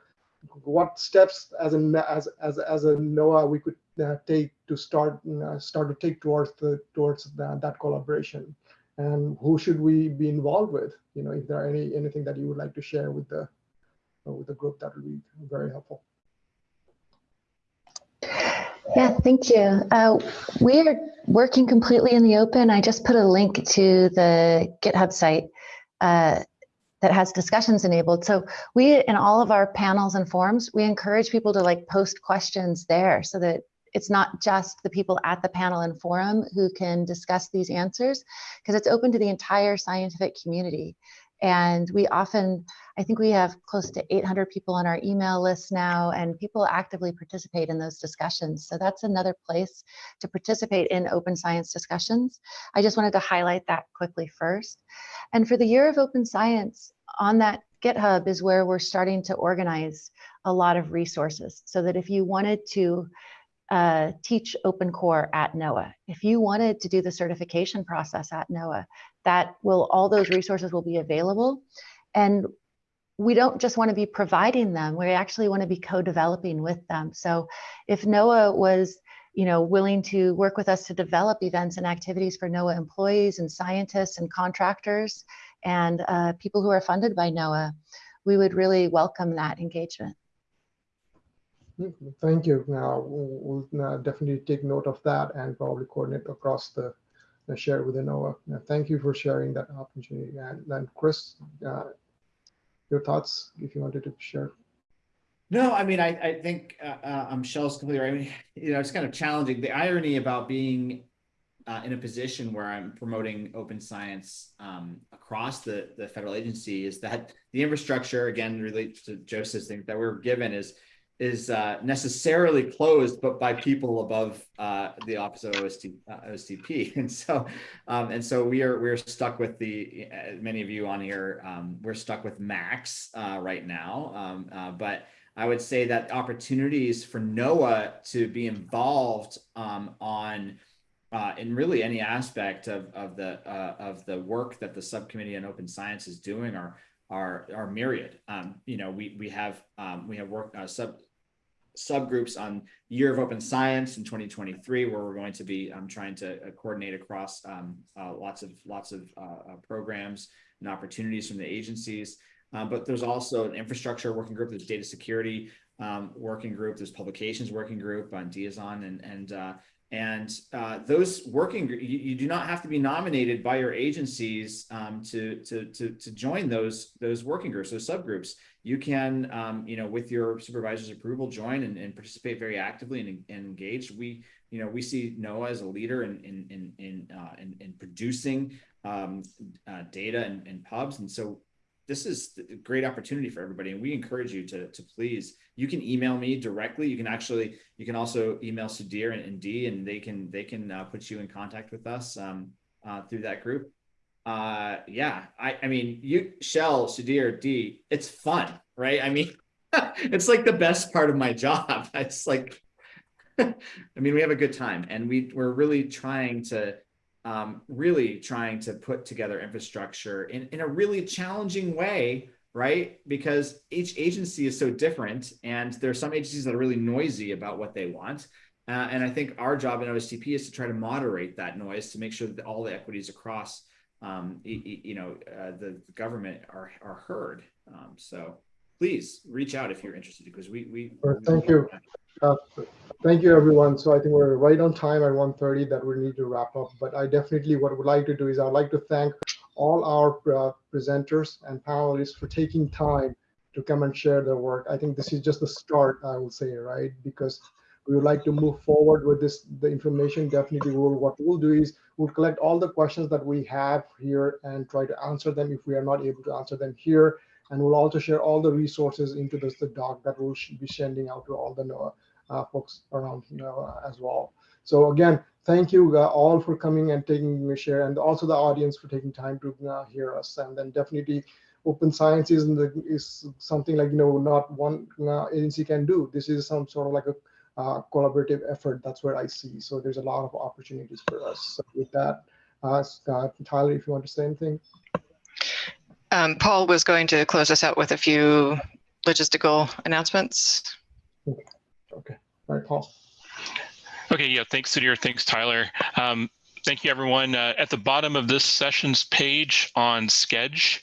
B: what steps as a as as as a NOAA we could uh, take to start uh, start to take towards the towards that collaboration, and who should we be involved with? You know, if there are any anything that you would like to share with the uh, with the group, that would be very helpful.
D: Yeah, thank you. Uh, we are working completely in the open. I just put a link to the GitHub site uh, that has discussions enabled. So we, in all of our panels and forums, we encourage people to like post questions there so that it's not just the people at the panel and forum who can discuss these answers because it's open to the entire scientific community. And we often, I think we have close to 800 people on our email list now, and people actively participate in those discussions. So that's another place to participate in open science discussions. I just wanted to highlight that quickly first. And for the year of open science, on that GitHub is where we're starting to organize a lot of resources so that if you wanted to uh, teach open core at NOAA. If you wanted to do the certification process at NOAA, that will all those resources will be available. And we don't just want to be providing them, we actually want to be co-developing with them. So if NOAA was you know, willing to work with us to develop events and activities for NOAA employees and scientists and contractors and uh, people who are funded by NOAA, we would really welcome that engagement.
B: Thank you. Now we'll, definitely take note of that and probably coordinate across the share with NOAA. Now, thank you for sharing that opportunity. And then Chris, uh, your thoughts if you wanted to share.
G: No, I mean, I, I think uh, uh, I'm Chelle's completely right. I mean, you know, it's kind of challenging. The irony about being uh, in a position where I'm promoting open science um, across the, the federal agency is that the infrastructure, again, relates to Joseph's thing that we're given is is uh, necessarily closed, but by people above uh, the office of OST, uh, OSTP, and so um, and so we are we're stuck with the uh, many of you on here. Um, we're stuck with Macs uh, right now, um, uh, but I would say that opportunities for NOAA to be involved um, on in really any aspect of, of the of the work that the subcommittee on open science is doing are are are myriad. Um, you know, we we have um, we have work uh, sub subgroups on year of open science in 2023 where we're going to be um, trying to uh, coordinate across um, uh, lots of lots of uh, programs and opportunities from the agencies. But there's also an infrastructure working group there's data security um, working group there's publications working group on DIASON and and and uh, those working, you, you, do not have to be nominated by your agencies um, to, to, to, to, join those, those working groups, those subgroups. You can, um, you know, with your supervisor's approval, join and, and participate very actively and, and, engage. We, you know, we see NOAA as a leader in, in, in, in, uh, in, in producing um, uh, data and, and pubs. And so this is a great opportunity for everybody. And we encourage you to, to please, you can email me directly. You can actually, you can also email Sudhir and, and Dee and they can, they can uh, put you in contact with us um, uh, through that group. Uh, yeah, I, I mean, you, Chelle, Sudhir, Dee, it's fun, right? I mean, it's like the best part of my job. It's like, I mean, we have a good time and we, we're really trying to, um, really trying to put together infrastructure in, in a really challenging way, right? Because each agency is so different and there are some agencies that are really noisy about what they want. Uh, and I think our job in OSTP is to try to moderate that noise to make sure that all the equities across, um, you, you know, uh, the, the government are, are heard. Um, so please reach out if you're interested because we, we,
B: thank you. Uh, Thank you, everyone. So I think we're right on time at 1:30 that we need to wrap up. But I definitely, what I would like to do is I'd like to thank all our uh, presenters and panelists for taking time to come and share their work. I think this is just the start, I will say, right? Because we would like to move forward with this, the information definitely will, what we'll do is we'll collect all the questions that we have here and try to answer them if we are not able to answer them here. And we'll also share all the resources into this, the doc that we'll be sending out to all the NOAA uh, folks around you know, uh, as well. So again, thank you uh, all for coming and taking the share, and also the audience for taking time to uh, hear us. And then definitely, open science is, the, is something like you know not one uh, agency can do. This is some sort of like a uh, collaborative effort. That's where I see. So there's a lot of opportunities for us. So with that, scott Tyler, if you want to say anything.
C: Um, Paul was going to close us out with a few logistical announcements.
B: Okay. Okay. All right, Paul.
A: Okay, yeah, thanks, Sudhir. Thanks, Tyler. Um, thank you, everyone. Uh, at the bottom of this session's page on Sched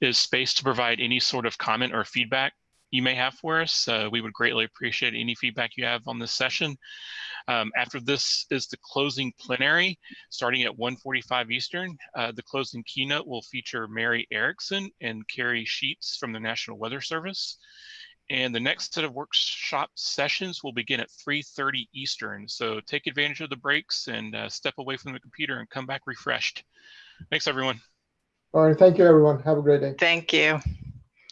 A: is space to provide any sort of comment or feedback you may have for us. Uh, we would greatly appreciate any feedback you have on this session. Um, after this is the closing plenary, starting at 1.45 Eastern. Uh, the closing keynote will feature Mary Erickson and Kari Sheets from the National Weather Service. And the next set of workshop sessions will begin at 3.30 Eastern. So take advantage of the breaks and uh, step away from the computer and come back refreshed. Thanks, everyone.
B: All right. Thank you, everyone. Have a great day.
C: Thank you.